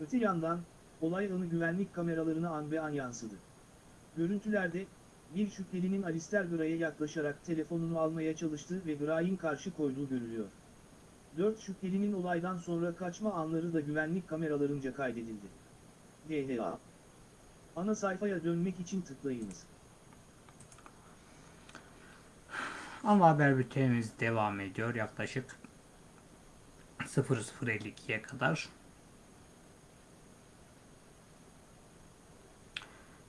Öte yandan, olay anı güvenlik kameralarına an be an yansıdı. Görüntülerde, bir şüphelinin Alistair Gray'e yaklaşarak telefonunu almaya çalıştığı ve Gray'in karşı koyduğu görülüyor. Dört şüphelinin olaydan sonra kaçma anları da güvenlik kameralarınca kaydedildi. DLA Ana sayfaya dönmek için tıklayınız. Ama haber bültenimiz devam ediyor yaklaşık 00.52'ye kadar.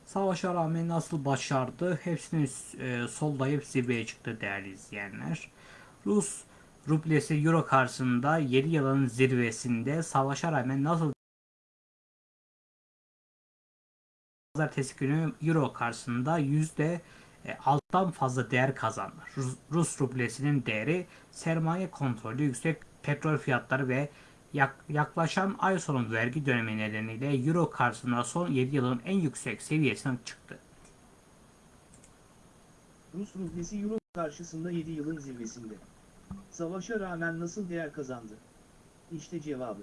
Savaşa rağmen nasıl başardı? Hepsinin e, sollayıp zirveye çıktı değerli izleyenler. Rus rublesi euro karşısında 7 yılın zirvesinde savaşa rağmen nasıl pazartesi günü euro karşısında yüzde e, alttan fazla değer kazandı. Rus, Rus rublesinin değeri sermaye kontrolü yüksek petrol fiyatları ve yak- yaklaşan ay sonu vergi dönemi nedeniyle euro karşısında son 7 yılın en yüksek seviyesine çıktı. Rus rublesi euro karşısında 7 yılın zirvesinde. Savaşa rağmen nasıl değer kazandı? İşte cevabı.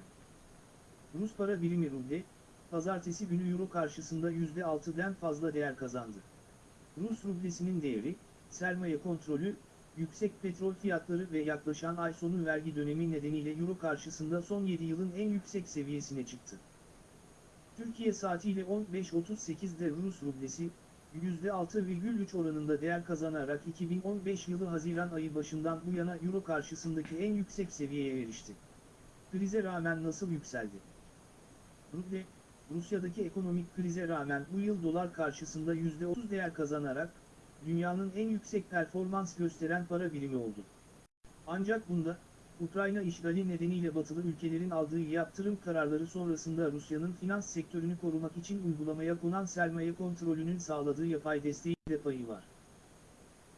Rus para birimi ruble, pazartesi günü euro karşısında %6'den fazla değer kazandı. Rus rublesinin değeri, sermaye kontrolü, yüksek petrol fiyatları ve yaklaşan ay sonu vergi dönemi nedeniyle euro karşısında son 7 yılın en yüksek seviyesine çıktı. Türkiye saatiyle 15.38'de Rus rublesi, %6,3 oranında değer kazanarak 2015 yılı Haziran ayı başından bu yana Euro karşısındaki en yüksek seviyeye erişti. Krize rağmen nasıl yükseldi? Ruble, Rusya'daki ekonomik krize rağmen bu yıl dolar karşısında %30 değer kazanarak, dünyanın en yüksek performans gösteren para birimi oldu. Ancak bunda, Ukrayna işgali nedeniyle batılı ülkelerin aldığı yaptırım kararları sonrasında Rusya'nın finans sektörünü korumak için uygulamaya konan sermaye kontrolünün sağladığı yapay desteği de payı var.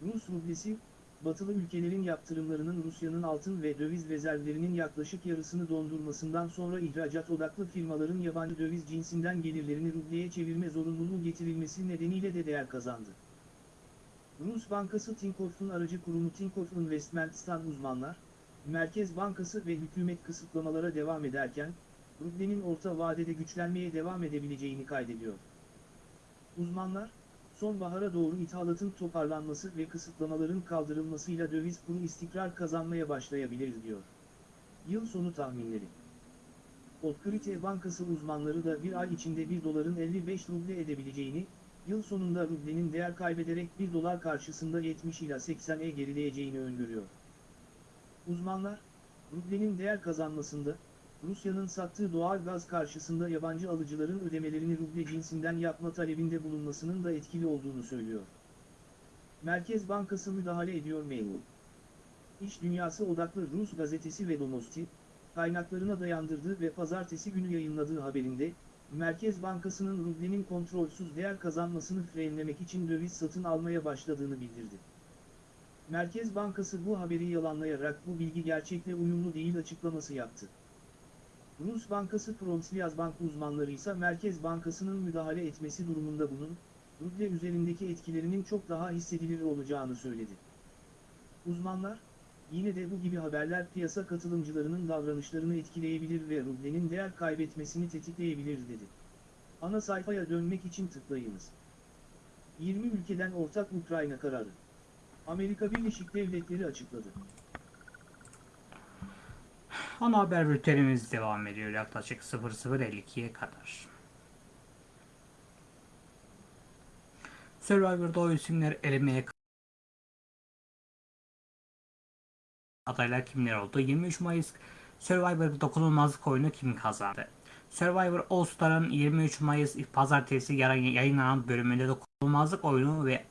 Rus rublesi, batılı ülkelerin yaptırımlarının Rusya'nın altın ve döviz rezervlerinin yaklaşık yarısını dondurmasından sonra ihracat odaklı firmaların yabancı döviz cinsinden gelirlerini rubleye çevirme zorunluluğu getirilmesi nedeniyle de değer kazandı. Rus Bankası Tinkoff'un aracı kurumu Tinkoff Investments'tan uzmanlar, Merkez Bankası ve hükümet kısıtlamalara devam ederken, rublenin orta vadede güçlenmeye devam edebileceğini kaydediyor. Uzmanlar, sonbahara doğru ithalatın toparlanması ve kısıtlamaların kaldırılmasıyla döviz kuru istikrar kazanmaya başlayabilir diyor. Yıl sonu tahminleri Otkrite Bankası uzmanları da bir ay içinde 1 doların 55 ruble edebileceğini, yıl sonunda rublenin değer kaybederek 1 dolar karşısında 70 ila 80'e gerileyeceğini öngörüyor. Uzmanlar, rublenin değer kazanmasında, Rusya'nın sattığı doğal gaz karşısında yabancı alıcıların ödemelerini ruble cinsinden yapma talebinde bulunmasının da etkili olduğunu söylüyor. Merkez Bankası müdahale ediyor memur. İş Dünyası odaklı Rus gazetesi Vedomosti, kaynaklarına dayandırdığı ve pazartesi günü yayınladığı haberinde, Merkez Bankası'nın rublenin kontrolsüz değer kazanmasını frenlemek için döviz satın almaya başladığını bildirdi. Merkez Bankası bu haberi yalanlayarak bu bilgi gerçekle uyumlu değil açıklaması yaptı. Rus Bankası Promsviyazbank uzmanları ise Merkez Bankası'nın müdahale etmesi durumunda bunun, ruble üzerindeki etkilerinin çok daha hissedilir olacağını söyledi. Uzmanlar, Yine de bu gibi haberler piyasa katılımcılarının davranışlarını etkileyebilir ve rublenin değer kaybetmesini tetikleyebilir dedi. Ana sayfaya dönmek için tıklayınız. 20 ülkeden ortak Ukrayna kararı. Amerika Birleşik Devletleri açıkladı. Ana haber bültenimiz devam ediyor yaklaşık 00.52'ye kadar. Survivor'da o isimler elemeye adaylar kimler oldu? 23 Mayıs Survivor dokunulmazlık oyunu kim kazandı? Survivor All Star'ın 23 Mayıs pazartesi yayınlanan bölümünde dokunulmazlık oyunu ve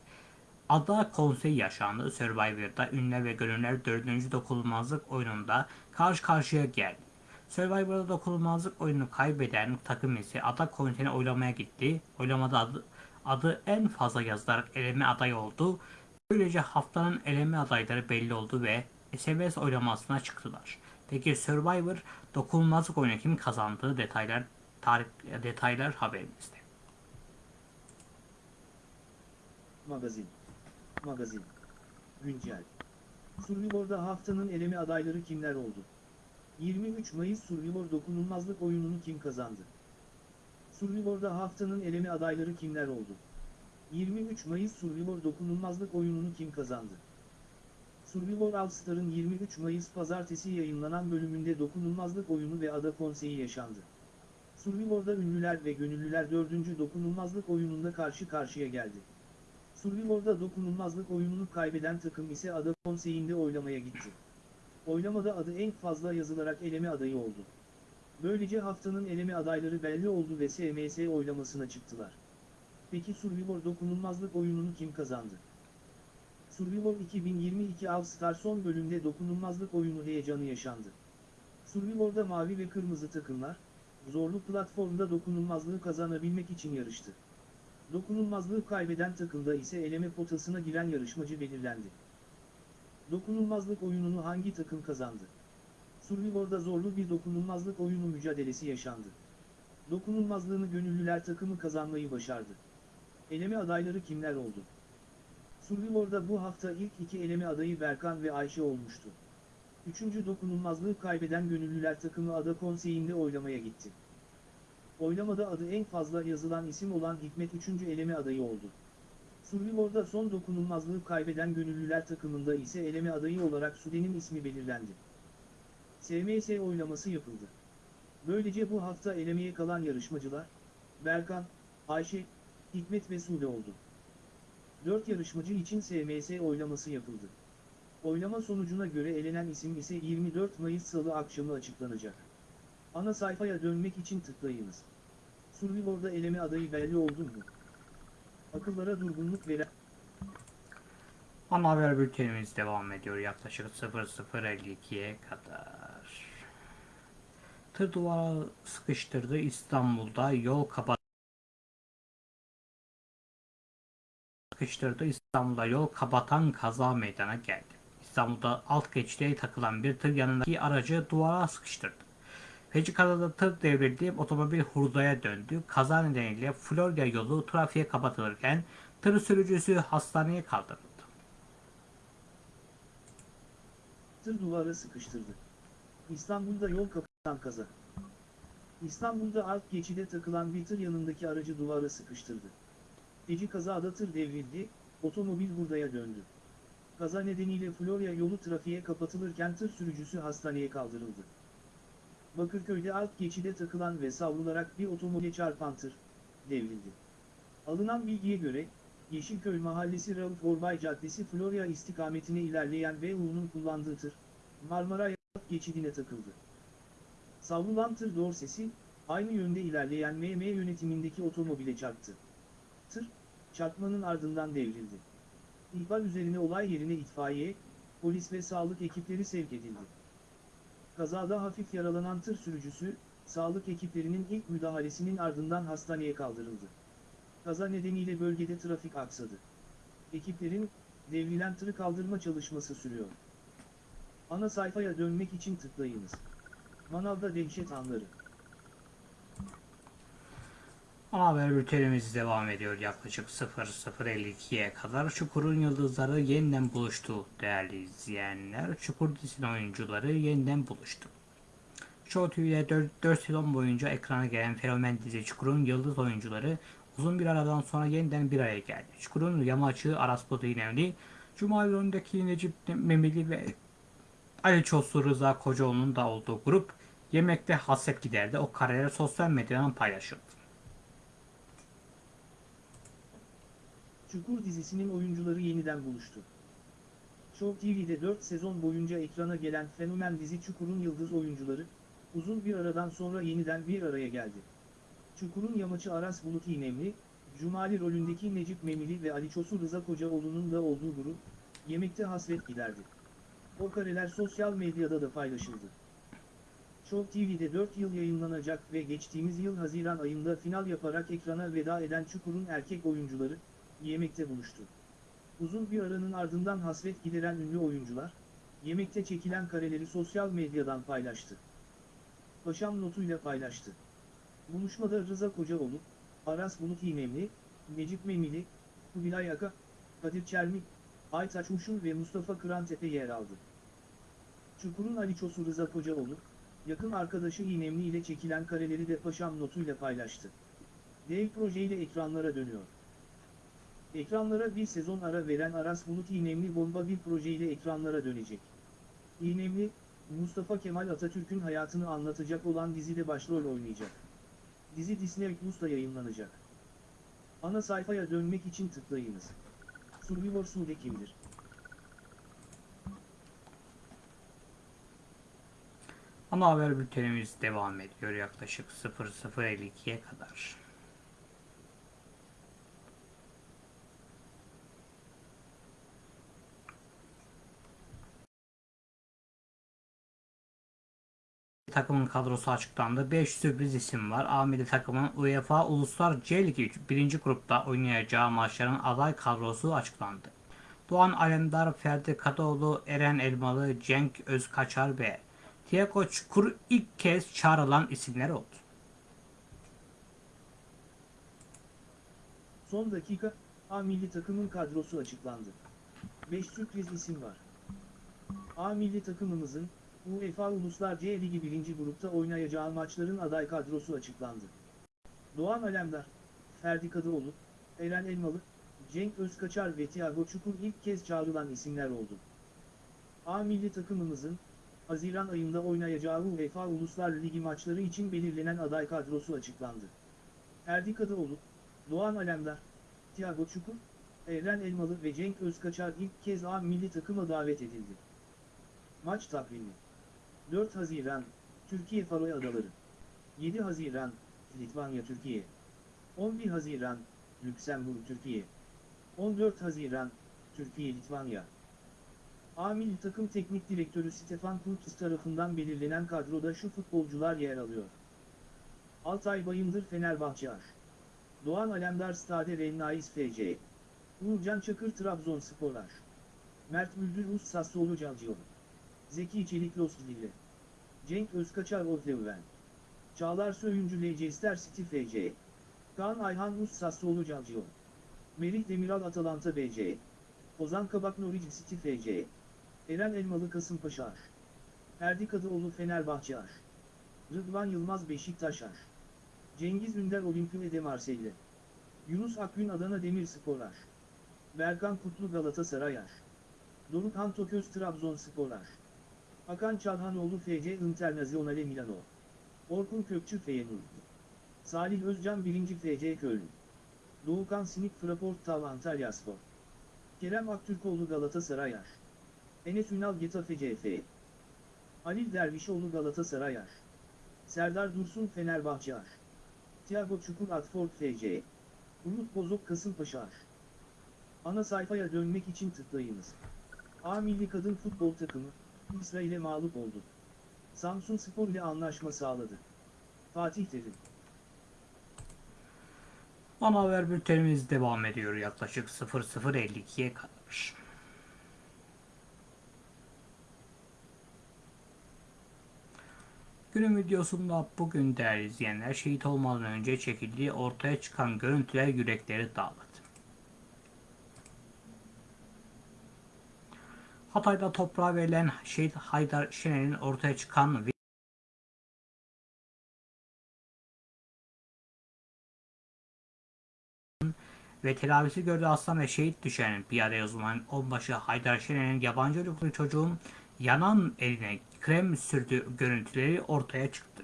Ada konseyi yaşandı. Survivor'da ünlüler ve gönüller 4. dokunulmazlık oyununda karşı karşıya geldi. Survivor'da dokunulmazlık oyununu kaybeden takım ise Ada konseyine oylamaya gitti. Oylamada adı, adı en fazla yazılarak eleme adayı oldu. Böylece haftanın eleme adayları belli oldu ve SMS oylamasına çıktılar. Peki Survivor dokunulmazlık oyunu kim kazandı? Detaylar tarih detaylar haberimizde. Magazin. Magazin. Güncel. Survivor'da haftanın eleme adayları kimler oldu? 23 Mayıs Survivor dokunulmazlık oyununu kim kazandı? Survivor'da haftanın eleme adayları kimler oldu? 23 Mayıs Survivor dokunulmazlık oyununu kim kazandı? Survivor All Star'ın 23 Mayıs pazartesi yayınlanan bölümünde dokunulmazlık oyunu ve ada konseyi yaşandı. Survivor'da ünlüler ve gönüllüler 4. dokunulmazlık oyununda karşı karşıya geldi. Survivor'da dokunulmazlık oyununu kaybeden takım ise ada konseyinde oylamaya gitti. Oylamada adı en fazla yazılarak eleme adayı oldu. Böylece haftanın eleme adayları belli oldu ve SMS oylamasına çıktılar. Peki Survivor dokunulmazlık oyununu kim kazandı? Survivor 2022 All Star son bölümde dokunulmazlık oyunu heyecanı yaşandı. Survivor'da mavi ve kırmızı takımlar, zorlu platformda dokunulmazlığı kazanabilmek için yarıştı. Dokunulmazlığı kaybeden takımda ise eleme potasına giren yarışmacı belirlendi. Dokunulmazlık oyununu hangi takım kazandı? Survivor'da zorlu bir dokunulmazlık oyunu mücadelesi yaşandı. Dokunulmazlığını gönüllüler takımı kazanmayı başardı. Eleme adayları kimler oldu? Survivor'da bu hafta ilk iki eleme adayı Berkan ve Ayşe olmuştu. Üçüncü dokunulmazlığı kaybeden gönüllüler takımı ada konseyinde oylamaya gitti. Oylamada adı en fazla yazılan isim olan Hikmet 3. eleme adayı oldu. Survivor'da son dokunulmazlığı kaybeden gönüllüler takımında ise eleme adayı olarak Sude'nin ismi belirlendi. SMS oylaması yapıldı. Böylece bu hafta elemeye kalan yarışmacılar, Berkan, Ayşe, Hikmet ve Sude oldu. 4 yarışmacı için SMS oylaması yapıldı. Oylama sonucuna göre elenen isim ise 24 Mayıs Salı akşamı açıklanacak. Ana sayfaya dönmek için tıklayınız. Survivor'da eleme adayı belli oldu mu? Akıllara durgunluk veren... Ana haber bültenimiz devam ediyor yaklaşık 00.52'ye kadar. Tır duvara sıkıştırdı İstanbul'da yol kapat sıkıştırdı İstanbul'da yol kapatan kaza meydana geldi. İstanbul'da alt geçide takılan bir tır yanındaki aracı duvara sıkıştırdı. Feci kazada tır devrildi, otomobil hurdaya döndü. Kaza nedeniyle Florya yolu trafiğe kapatılırken tır sürücüsü hastaneye kaldırıldı. Tır duvara sıkıştırdı. İstanbul'da yol kapatan kaza. İstanbul'da alt geçide takılan bir tır yanındaki aracı duvara sıkıştırdı. Feci kazada tır devrildi, otomobil hurdaya döndü. Kaza nedeniyle Florya yolu trafiğe kapatılırken tır sürücüsü hastaneye kaldırıldı. Bakırköy'de alt geçide takılan ve savrularak bir otomobile çarpan tır, devrildi. Alınan bilgiye göre, Yeşilköy Mahallesi Rauf Orbay Caddesi Florya istikametine ilerleyen VU'nun kullandığı tır, Marmara alt geçidine takıldı. Savrulan tır dorsesi, aynı yönde ilerleyen MM yönetimindeki otomobile çarptı. Tır, çarpmanın ardından devrildi. İhbar üzerine olay yerine itfaiye, polis ve sağlık ekipleri sevk edildi. Kazada hafif yaralanan tır sürücüsü, sağlık ekiplerinin ilk müdahalesinin ardından hastaneye kaldırıldı. Kaza nedeniyle bölgede trafik aksadı. Ekiplerin, devrilen tırı kaldırma çalışması sürüyor. Ana sayfaya dönmek için tıklayınız. Manavda dehşet anları. Ana haber bültenimiz devam ediyor yaklaşık 00.52'ye kadar. Çukur'un yıldızları yeniden buluştu değerli izleyenler. Çukur dizinin oyuncuları yeniden buluştu. Show TV'de 4, 4 sezon boyunca ekrana gelen fenomen dizi Çukur'un yıldız oyuncuları uzun bir aradan sonra yeniden bir araya geldi. Çukur'un yamaçı Aras Budu İnemli, Cuma önündeki Necip Memeli ve Ali Çoslu Rıza Kocaoğlu'nun da olduğu grup yemekte hasret giderdi. O kareler sosyal medyadan paylaşıldı. Çukur dizisinin oyuncuları yeniden buluştu. Show TV'de 4 sezon boyunca ekrana gelen fenomen dizi Çukur'un yıldız oyuncuları, uzun bir aradan sonra yeniden bir araya geldi. Çukur'un yamaçı Aras Bulut İynemli, Cumali rolündeki Necip Memili ve Ali Çosu Rıza Kocaoğlu'nun da olduğu grup, yemekte hasret giderdi. O kareler sosyal medyada da paylaşıldı. Show TV'de 4 yıl yayınlanacak ve geçtiğimiz yıl Haziran ayında final yaparak ekrana veda eden Çukur'un erkek oyuncuları, yemekte buluştu. Uzun bir aranın ardından hasret gideren ünlü oyuncular, yemekte çekilen kareleri sosyal medyadan paylaştı. Paşam notuyla paylaştı. Buluşmada Rıza Kocaoğlu, Aras Bulut İynemli, Necip Memili, Kubilay Aka, Kadir Çermik, Aytaç Uşun ve Mustafa Kırantepe yer aldı. Çukur'un Ali Çosu Rıza Kocaoğlu, yakın arkadaşı İynemli ile çekilen kareleri de Paşam notuyla paylaştı. Dev projeyle ekranlara dönüyor. Ekranlara bir sezon ara veren Aras Bulut İynemli bomba bir projeyle ekranlara dönecek. İynemli, Mustafa Kemal Atatürk'ün hayatını anlatacak olan dizide başrol oynayacak. Dizi Disney Plus'ta yayınlanacak. Ana sayfaya dönmek için tıklayınız. Survivor Sude kimdir? Ana haber bültenimiz devam ediyor yaklaşık 00.52'ye kadar. Takımın kadrosu açıklandı. 5 sürpriz isim var. A milli takımın UEFA Uluslar C Ligi 1. grupta oynayacağı maçların aday kadrosu açıklandı. Doğan Alemdar, Ferdi Kadıoğlu, Eren Elmalı, Cenk Özkaçar ve Tiago Çukur ilk kez çağrılan isimler oldu. Son dakika, A milli takımın kadrosu açıklandı. 5 sürpriz isim var. A milli takımımızın, UEFA Uluslar C Ligi 1. grupta oynayacağı maçların aday kadrosu açıklandı. Doğan Alemdar, Ferdi Kadıoğlu, Eren Elmalı, Cenk Özkaçar ve Thiago Çukur ilk kez çağrılan isimler oldu. A milli takımımızın, Haziran ayında oynayacağı UEFA Uluslar Ligi maçları için belirlenen aday kadrosu açıklandı. Ferdi Kadıoğlu, Doğan Alemdar, Thiago Çukur, Eren Elmalı ve Cenk Özkaçar ilk kez A milli takıma davet edildi. Maç takvimi 4 Haziran, Türkiye Faroe Adaları 7 Haziran, Litvanya Türkiye 11 Haziran, Lüksemburg Türkiye 14 Haziran, Türkiye Litvanya A milli takım teknik direktörü Stefan Kurtis tarafından belirlenen kadroda şu futbolcular yer alıyor. Altay Bayındır Fenerbahçe Aş. Doğan Alemdar Stade Rennais FC. Uğurcan Çakır Trabzonspor Aş. Mert Müldür Rus Sassuolo Calcio. Zeki Çelik Los. Cenk Özkaçar Odleuven. Çağlar Söyüncü Leicester City FC. Kaan Ayhan Rus Sassuolo Calcio. Merih Demiral Atalanta BC. Ozan Kabak Norwich City FC. Eren Elmalı Kasımpaşa Aş. Ferdi Kadıoğlu Fenerbahçe Aş. Rıdvan Yılmaz Beşiktaş Aş. Cengiz Ünder Olimpiyade de Marseille. Yunus Akgün Adana Demirspor Aş. Berkan Kutlu Galatasaray Aş. Doruk Han Toköz Trabzonspor Aş. Hakan Çalhanoğlu FC Internazionale Milano. Orkun Kökçü Feyenoord. Salih Özcan 1. FC Köln. Doğukan Sinik Fraport Tav Antalyaspor. Kerem Aktürkoğlu Galatasaray Aş. Enes Ünal Getafe CF. Halil Dervişoğlu Galatasaray Aş. Serdar Dursun Fenerbahçe Aş. Thiago Çukur Atford FC. Umut Bozok Kasımpaşa Aş. Ana sayfaya dönmek için tıklayınız. A milli kadın futbol takımı, İsrail'e mağlup oldu. Samsun Spor ile anlaşma sağladı. Fatih Terim. Ana haber bültenimiz devam ediyor yaklaşık 00.52'ye kadar. Günün videosunda bugün değerli izleyenler şehit olmadan önce çekildiği ortaya çıkan görüntüler yürekleri dağladı. Hatay'da toprağa verilen şehit Haydar Şener'in ortaya çıkan ve telavisi gördüğü aslan ve şehit düşen piyade uzman onbaşı Haydar Şener'in yabancı uyruklu çocuğun yanan eline krem sürdüğü görüntüleri ortaya çıktı.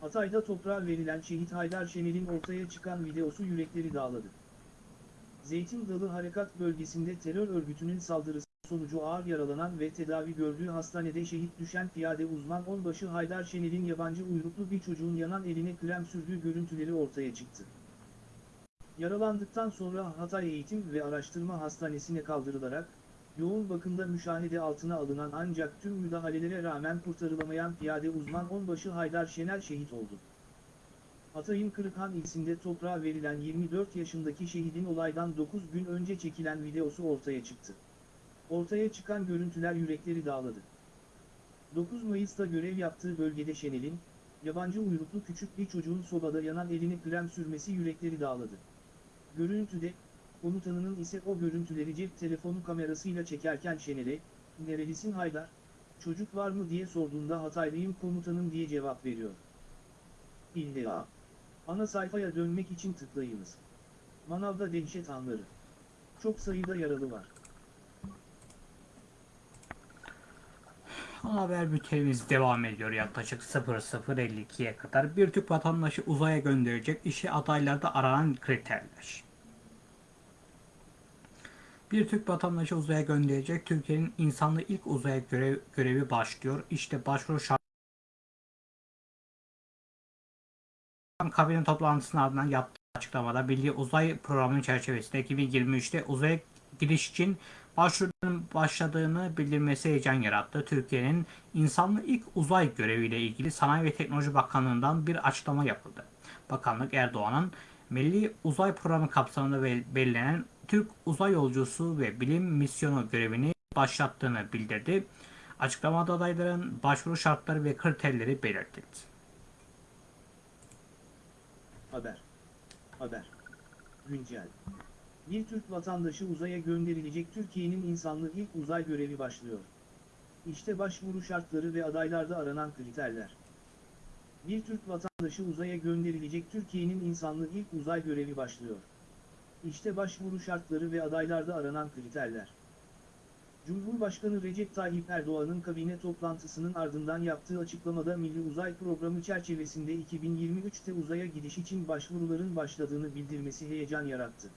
Hatay'da toprağa verilen şehit Haydar Şener'in ortaya çıkan videosu yürekleri dağladı. Zeytin Dalı Harekat bölgesinde terör örgütünün saldırısı sonucu ağır yaralanan ve tedavi gördüğü hastanede şehit düşen piyade uzman onbaşı Haydar Şener'in yabancı uyruklu bir çocuğun yanan eline krem sürdüğü görüntüleri ortaya çıktı. Yaralandıktan sonra Hatay Eğitim ve Araştırma Hastanesi'ne kaldırılarak, yoğun bakımda müşahede altına alınan ancak tüm müdahalelere rağmen kurtarılamayan piyade uzman onbaşı Haydar Şener şehit oldu. Hatay'ın Kırıkhan ilçesinde toprağa verilen 24 yaşındaki şehidin olaydan 9 gün önce çekilen videosu ortaya çıktı. Ortaya çıkan görüntüler yürekleri dağladı. 9 Mayıs'ta görev yaptığı bölgede Şener'in, yabancı uyruklu küçük bir çocuğun sobada yanan elini krem sürmesi yürekleri dağladı. Görüntüde, komutanının ise o görüntüleri cep telefonu kamerasıyla çekerken Şener'e, "Nerelisin Haydar, çocuk var mı diye sorduğunda Hataylıyım komutanım diye cevap veriyor. İlla. Ana sayfaya dönmek için tıklayınız. Manavda dehşet anları. Çok sayıda yaralı var. Haber bültenimiz devam ediyor yaklaşık 00.52'ye kadar. Bir Türk vatandaşı uzaya gönderecek işe adaylarda aranan kriterler. Bir Türk vatandaşı uzaya gönderecek Türkiye'nin insanlı ilk uzaya görev, görevi başlıyor. İşte başvuru şart kabine toplantısının ardından yaptığı açıklamada Milli Uzay Programı çerçevesinde 2023'te uzaya giriş için başvurunun başladığını bildirmesi heyecan yarattı. Türkiye'nin insanlı ilk uzay göreviyle ilgili Sanayi ve Teknoloji Bakanlığı'ndan bir açıklama yapıldı. Bakanlık Erdoğan'ın Milli Uzay Programı kapsamında belirlenen Türk uzay yolcusu ve bilim misyonu görevini başlattığını bildirdi. Açıklamada adayların başvuru şartları ve kriterleri belirtildi. Haber. Haber. Güncel. Bir Türk vatandaşı uzaya gönderilecek Türkiye'nin insanlı ilk uzay görevi başlıyor. İşte başvuru şartları ve adaylarda aranan kriterler. Bir Türk vatandaşı uzaya gönderilecek Türkiye'nin insanlı ilk uzay görevi başlıyor. İşte başvuru şartları ve adaylarda aranan kriterler. Cumhurbaşkanı Recep Tayyip Erdoğan'ın kabine toplantısının ardından yaptığı açıklamada Milli Uzay Programı çerçevesinde 2023'te uzaya gidiş için başvuruların başladığını bildirmesi heyecan yarattı.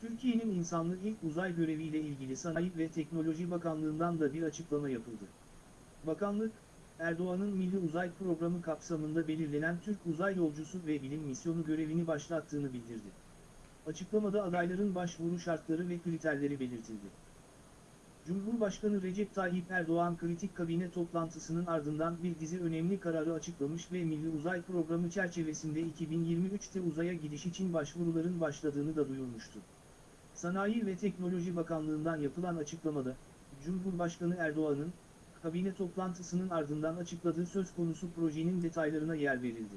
Türkiye'nin insanlı ilk uzay göreviyle ilgili Sanayi ve Teknoloji Bakanlığı'ndan da bir açıklama yapıldı. Bakanlık, Erdoğan'ın Milli Uzay Programı kapsamında belirlenen Türk uzay yolcusu ve bilim misyonu görevini başlattığını bildirdi. Açıklamada adayların başvuru şartları ve kriterleri belirtildi. Cumhurbaşkanı Recep Tayyip Erdoğan kritik kabine toplantısının ardından bir dizi önemli kararı açıklamış ve Milli Uzay Programı çerçevesinde 2023'te uzaya gidiş için başvuruların başladığını da duyurmuştu. Sanayi ve Teknoloji Bakanlığı'ndan yapılan açıklamada, Cumhurbaşkanı Erdoğan'ın, kabine toplantısının ardından açıkladığı söz konusu projenin detaylarına yer verildi.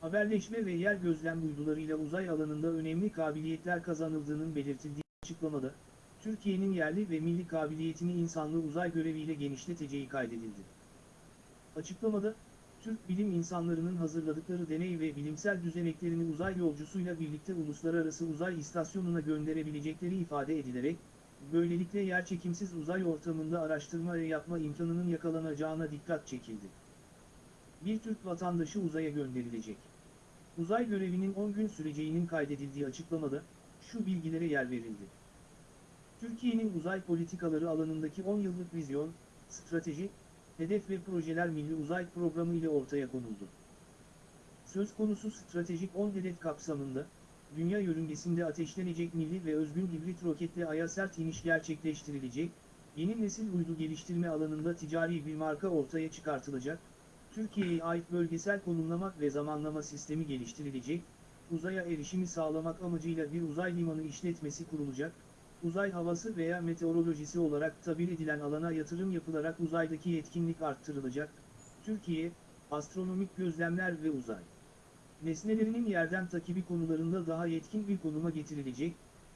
Haberleşme ve yer gözlem uydularıyla uzay alanında önemli kabiliyetler kazanıldığının belirtildiği açıklamada, Türkiye'nin yerli ve milli kabiliyetini insanlı uzay göreviyle genişleteceği kaydedildi. Açıklamada, Türk bilim insanlarının hazırladıkları deney ve bilimsel düzeneklerini uzay yolcusuyla birlikte uluslararası uzay istasyonuna gönderebilecekleri ifade edilerek, böylelikle yerçekimsiz uzay ortamında araştırma ve yapma imkanının yakalanacağına dikkat çekildi. Bir Türk vatandaşı uzaya gönderilecek. Uzay görevinin 10 gün süreceğinin kaydedildiği açıklamada, şu bilgilere yer verildi. Türkiye'nin uzay politikaları alanındaki 10 yıllık vizyon, strateji, hedef ve projeler Milli Uzay Programı ile ortaya konuldu. Söz konusu stratejik 10 hedef kapsamında, dünya yörüngesinde ateşlenecek milli ve özgün hibrit roketle Ay'a sert iniş gerçekleştirilecek, yeni nesil uydu geliştirme alanında ticari bir marka ortaya çıkartılacak, Türkiye'ye ait bölgesel konumlama ve zamanlama sistemi geliştirilecek, uzaya erişimi sağlamak amacıyla bir uzay limanı işletmesi kurulacak, uzay havası veya meteorolojisi olarak tabir edilen alana yatırım yapılarak uzaydaki yetkinlik arttırılacak. Türkiye, astronomik gözlemler ve uzay nesnelerinin yerden takibi konularında daha yetkin bir konuma getirilecek,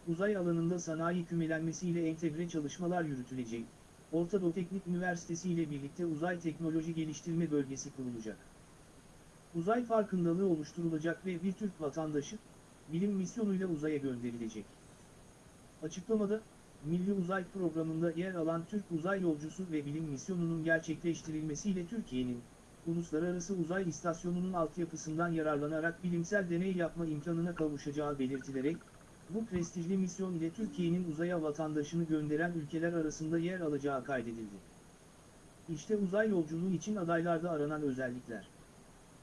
uzay alanında sanayi kümelenmesiyle entegre çalışmalar yürütülecek, Orta Doğu Teknik Üniversitesi ile birlikte Uzay Teknoloji Geliştirme Bölgesi kurulacak. Uzay farkındalığı oluşturulacak ve bir Türk vatandaşı, bilim misyonuyla uzaya gönderilecek. Açıklamada, Milli Uzay Programı'nda yer alan Türk uzay yolcusu ve bilim misyonunun gerçekleştirilmesiyle Türkiye'nin, Uluslararası Uzay İstasyonu'nun altyapısından yararlanarak bilimsel deney yapma imkanına kavuşacağı belirtilerek, bu prestijli misyon ile Türkiye'nin uzaya vatandaşını gönderen ülkeler arasında yer alacağı kaydedildi. İşte uzay yolculuğu için adaylarda aranan özellikler.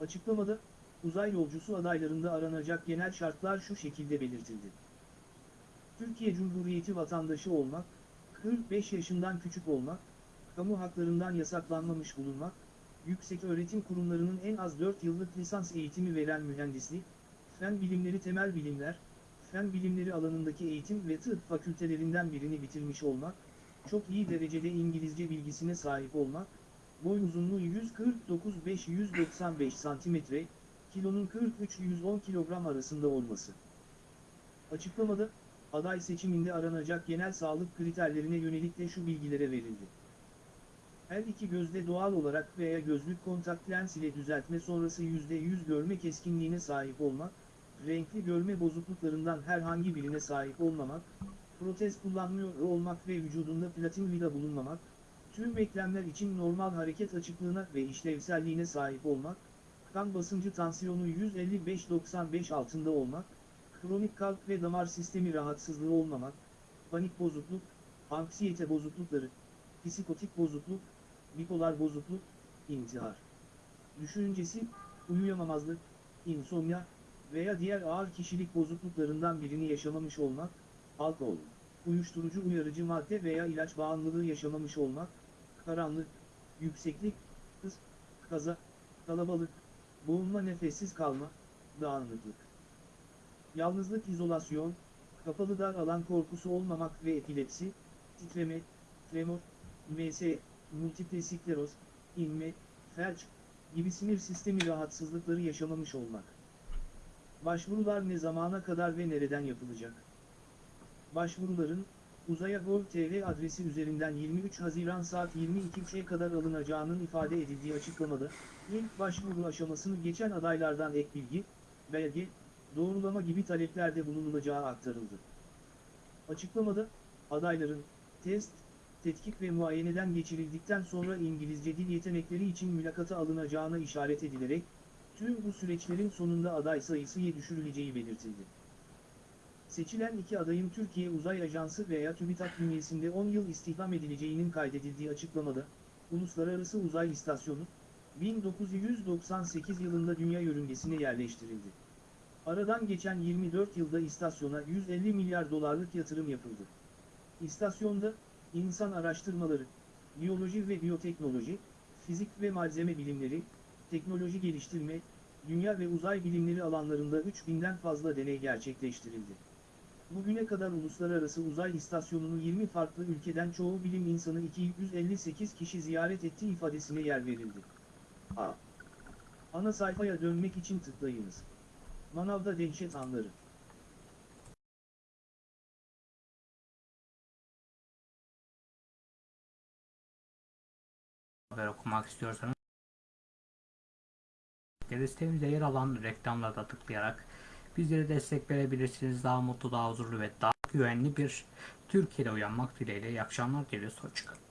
Açıklamada, uzay yolcusu adaylarında aranacak genel şartlar şu şekilde belirtildi. Türkiye Cumhuriyeti vatandaşı olmak, 45 yaşından küçük olmak, kamu haklarından yasaklanmamış bulunmak, yüksek öğretim kurumlarının en az 4 yıllık lisans eğitimi veren mühendislik, fen bilimleri temel bilimler, fen bilimleri alanındaki eğitim ve tıp fakültelerinden birini bitirmiş olmak, çok iyi derecede İngilizce bilgisine sahip olmak, boy uzunluğu 149-595 cm, kilonun 43-110 kilogram arasında olması. Açıklamada, aday seçiminde aranacak genel sağlık kriterlerine yönelik de şu bilgilere verildi. Her iki gözde doğal olarak veya gözlük kontak lens ile düzeltme sonrası %100 görme keskinliğine sahip olmak, renkli görme bozukluklarından herhangi birine sahip olmamak, protez kullanmıyor olmak ve vücudunda platin vida bulunmamak, tüm eklemler için normal hareket açıklığına ve işlevselliğine sahip olmak, kan basıncı tansiyonu 155-95 altında olmak, kronik kalp ve damar sistemi rahatsızlığı olmamak, panik bozukluk, anksiyete bozuklukları, psikotik bozukluk, bipolar bozukluk, intihar. Düşüncesi, uyuyamamazlık, insomnia veya diğer ağır kişilik bozukluklarından birini yaşamamış olmak, alkol, uyuşturucu uyarıcı madde veya ilaç bağımlılığı yaşamamış olmak, karanlık, yükseklik, hız, kaza, kalabalık, boğulma nefessiz kalma, dağınıklık. Yalnızlık izolasyon, kapalı dar alan korkusu olmamak ve epilepsi, titreme, tremor, MS, multiple skleroz, inme, felç gibi sinir sistemi rahatsızlıkları yaşamamış olmak. Başvurular ne zamana kadar ve nereden yapılacak? Başvuruların, uzaya.gov.tr adresi üzerinden 23 Haziran saat 22.00'e kadar alınacağının ifade edildiği açıklamada, ilk başvuru aşamasını geçen adaylardan ek bilgi, belge, doğrulama gibi taleplerde bulunulacağı aktarıldı. Açıklamada, adayların, test, tetkik ve muayeneden geçirildikten sonra İngilizce dil yetenekleri için mülakata alınacağına işaret edilerek, tüm bu süreçlerin sonunda aday sayısı düşürüleceği belirtildi. Seçilen iki adayın Türkiye Uzay Ajansı veya TÜBİTAK bünyesinde 10 yıl istihdam edileceğinin kaydedildiği açıklamada, Uluslararası Uzay İstasyonu, 1998 yılında dünya yörüngesine yerleştirildi. Aradan geçen 24 yılda istasyona 150 milyar dolarlık yatırım yapıldı. İstasyonda, insan araştırmaları, biyoloji ve biyoteknoloji, fizik ve malzeme bilimleri, teknoloji geliştirme, dünya ve uzay bilimleri alanlarında 3000'den fazla deney gerçekleştirildi. Bugüne kadar Uluslararası Uzay İstasyonu'nu 20 farklı ülkeden çoğu bilim insanı 258 kişi ziyaret ettiği ifadesine yer verildi. A. Ana sayfaya dönmek için tıklayınız. Manavda dehşet anları. haber okumak istiyorsanız listemizde yer alan reklamlarda tıklayarak bizlere destek verebilirsiniz. Daha mutlu, daha huzurlu ve daha güvenli bir Türkiye'de uyanmak dileğiyle. İyi akşamlar diliyoruz. Hoşçakalın.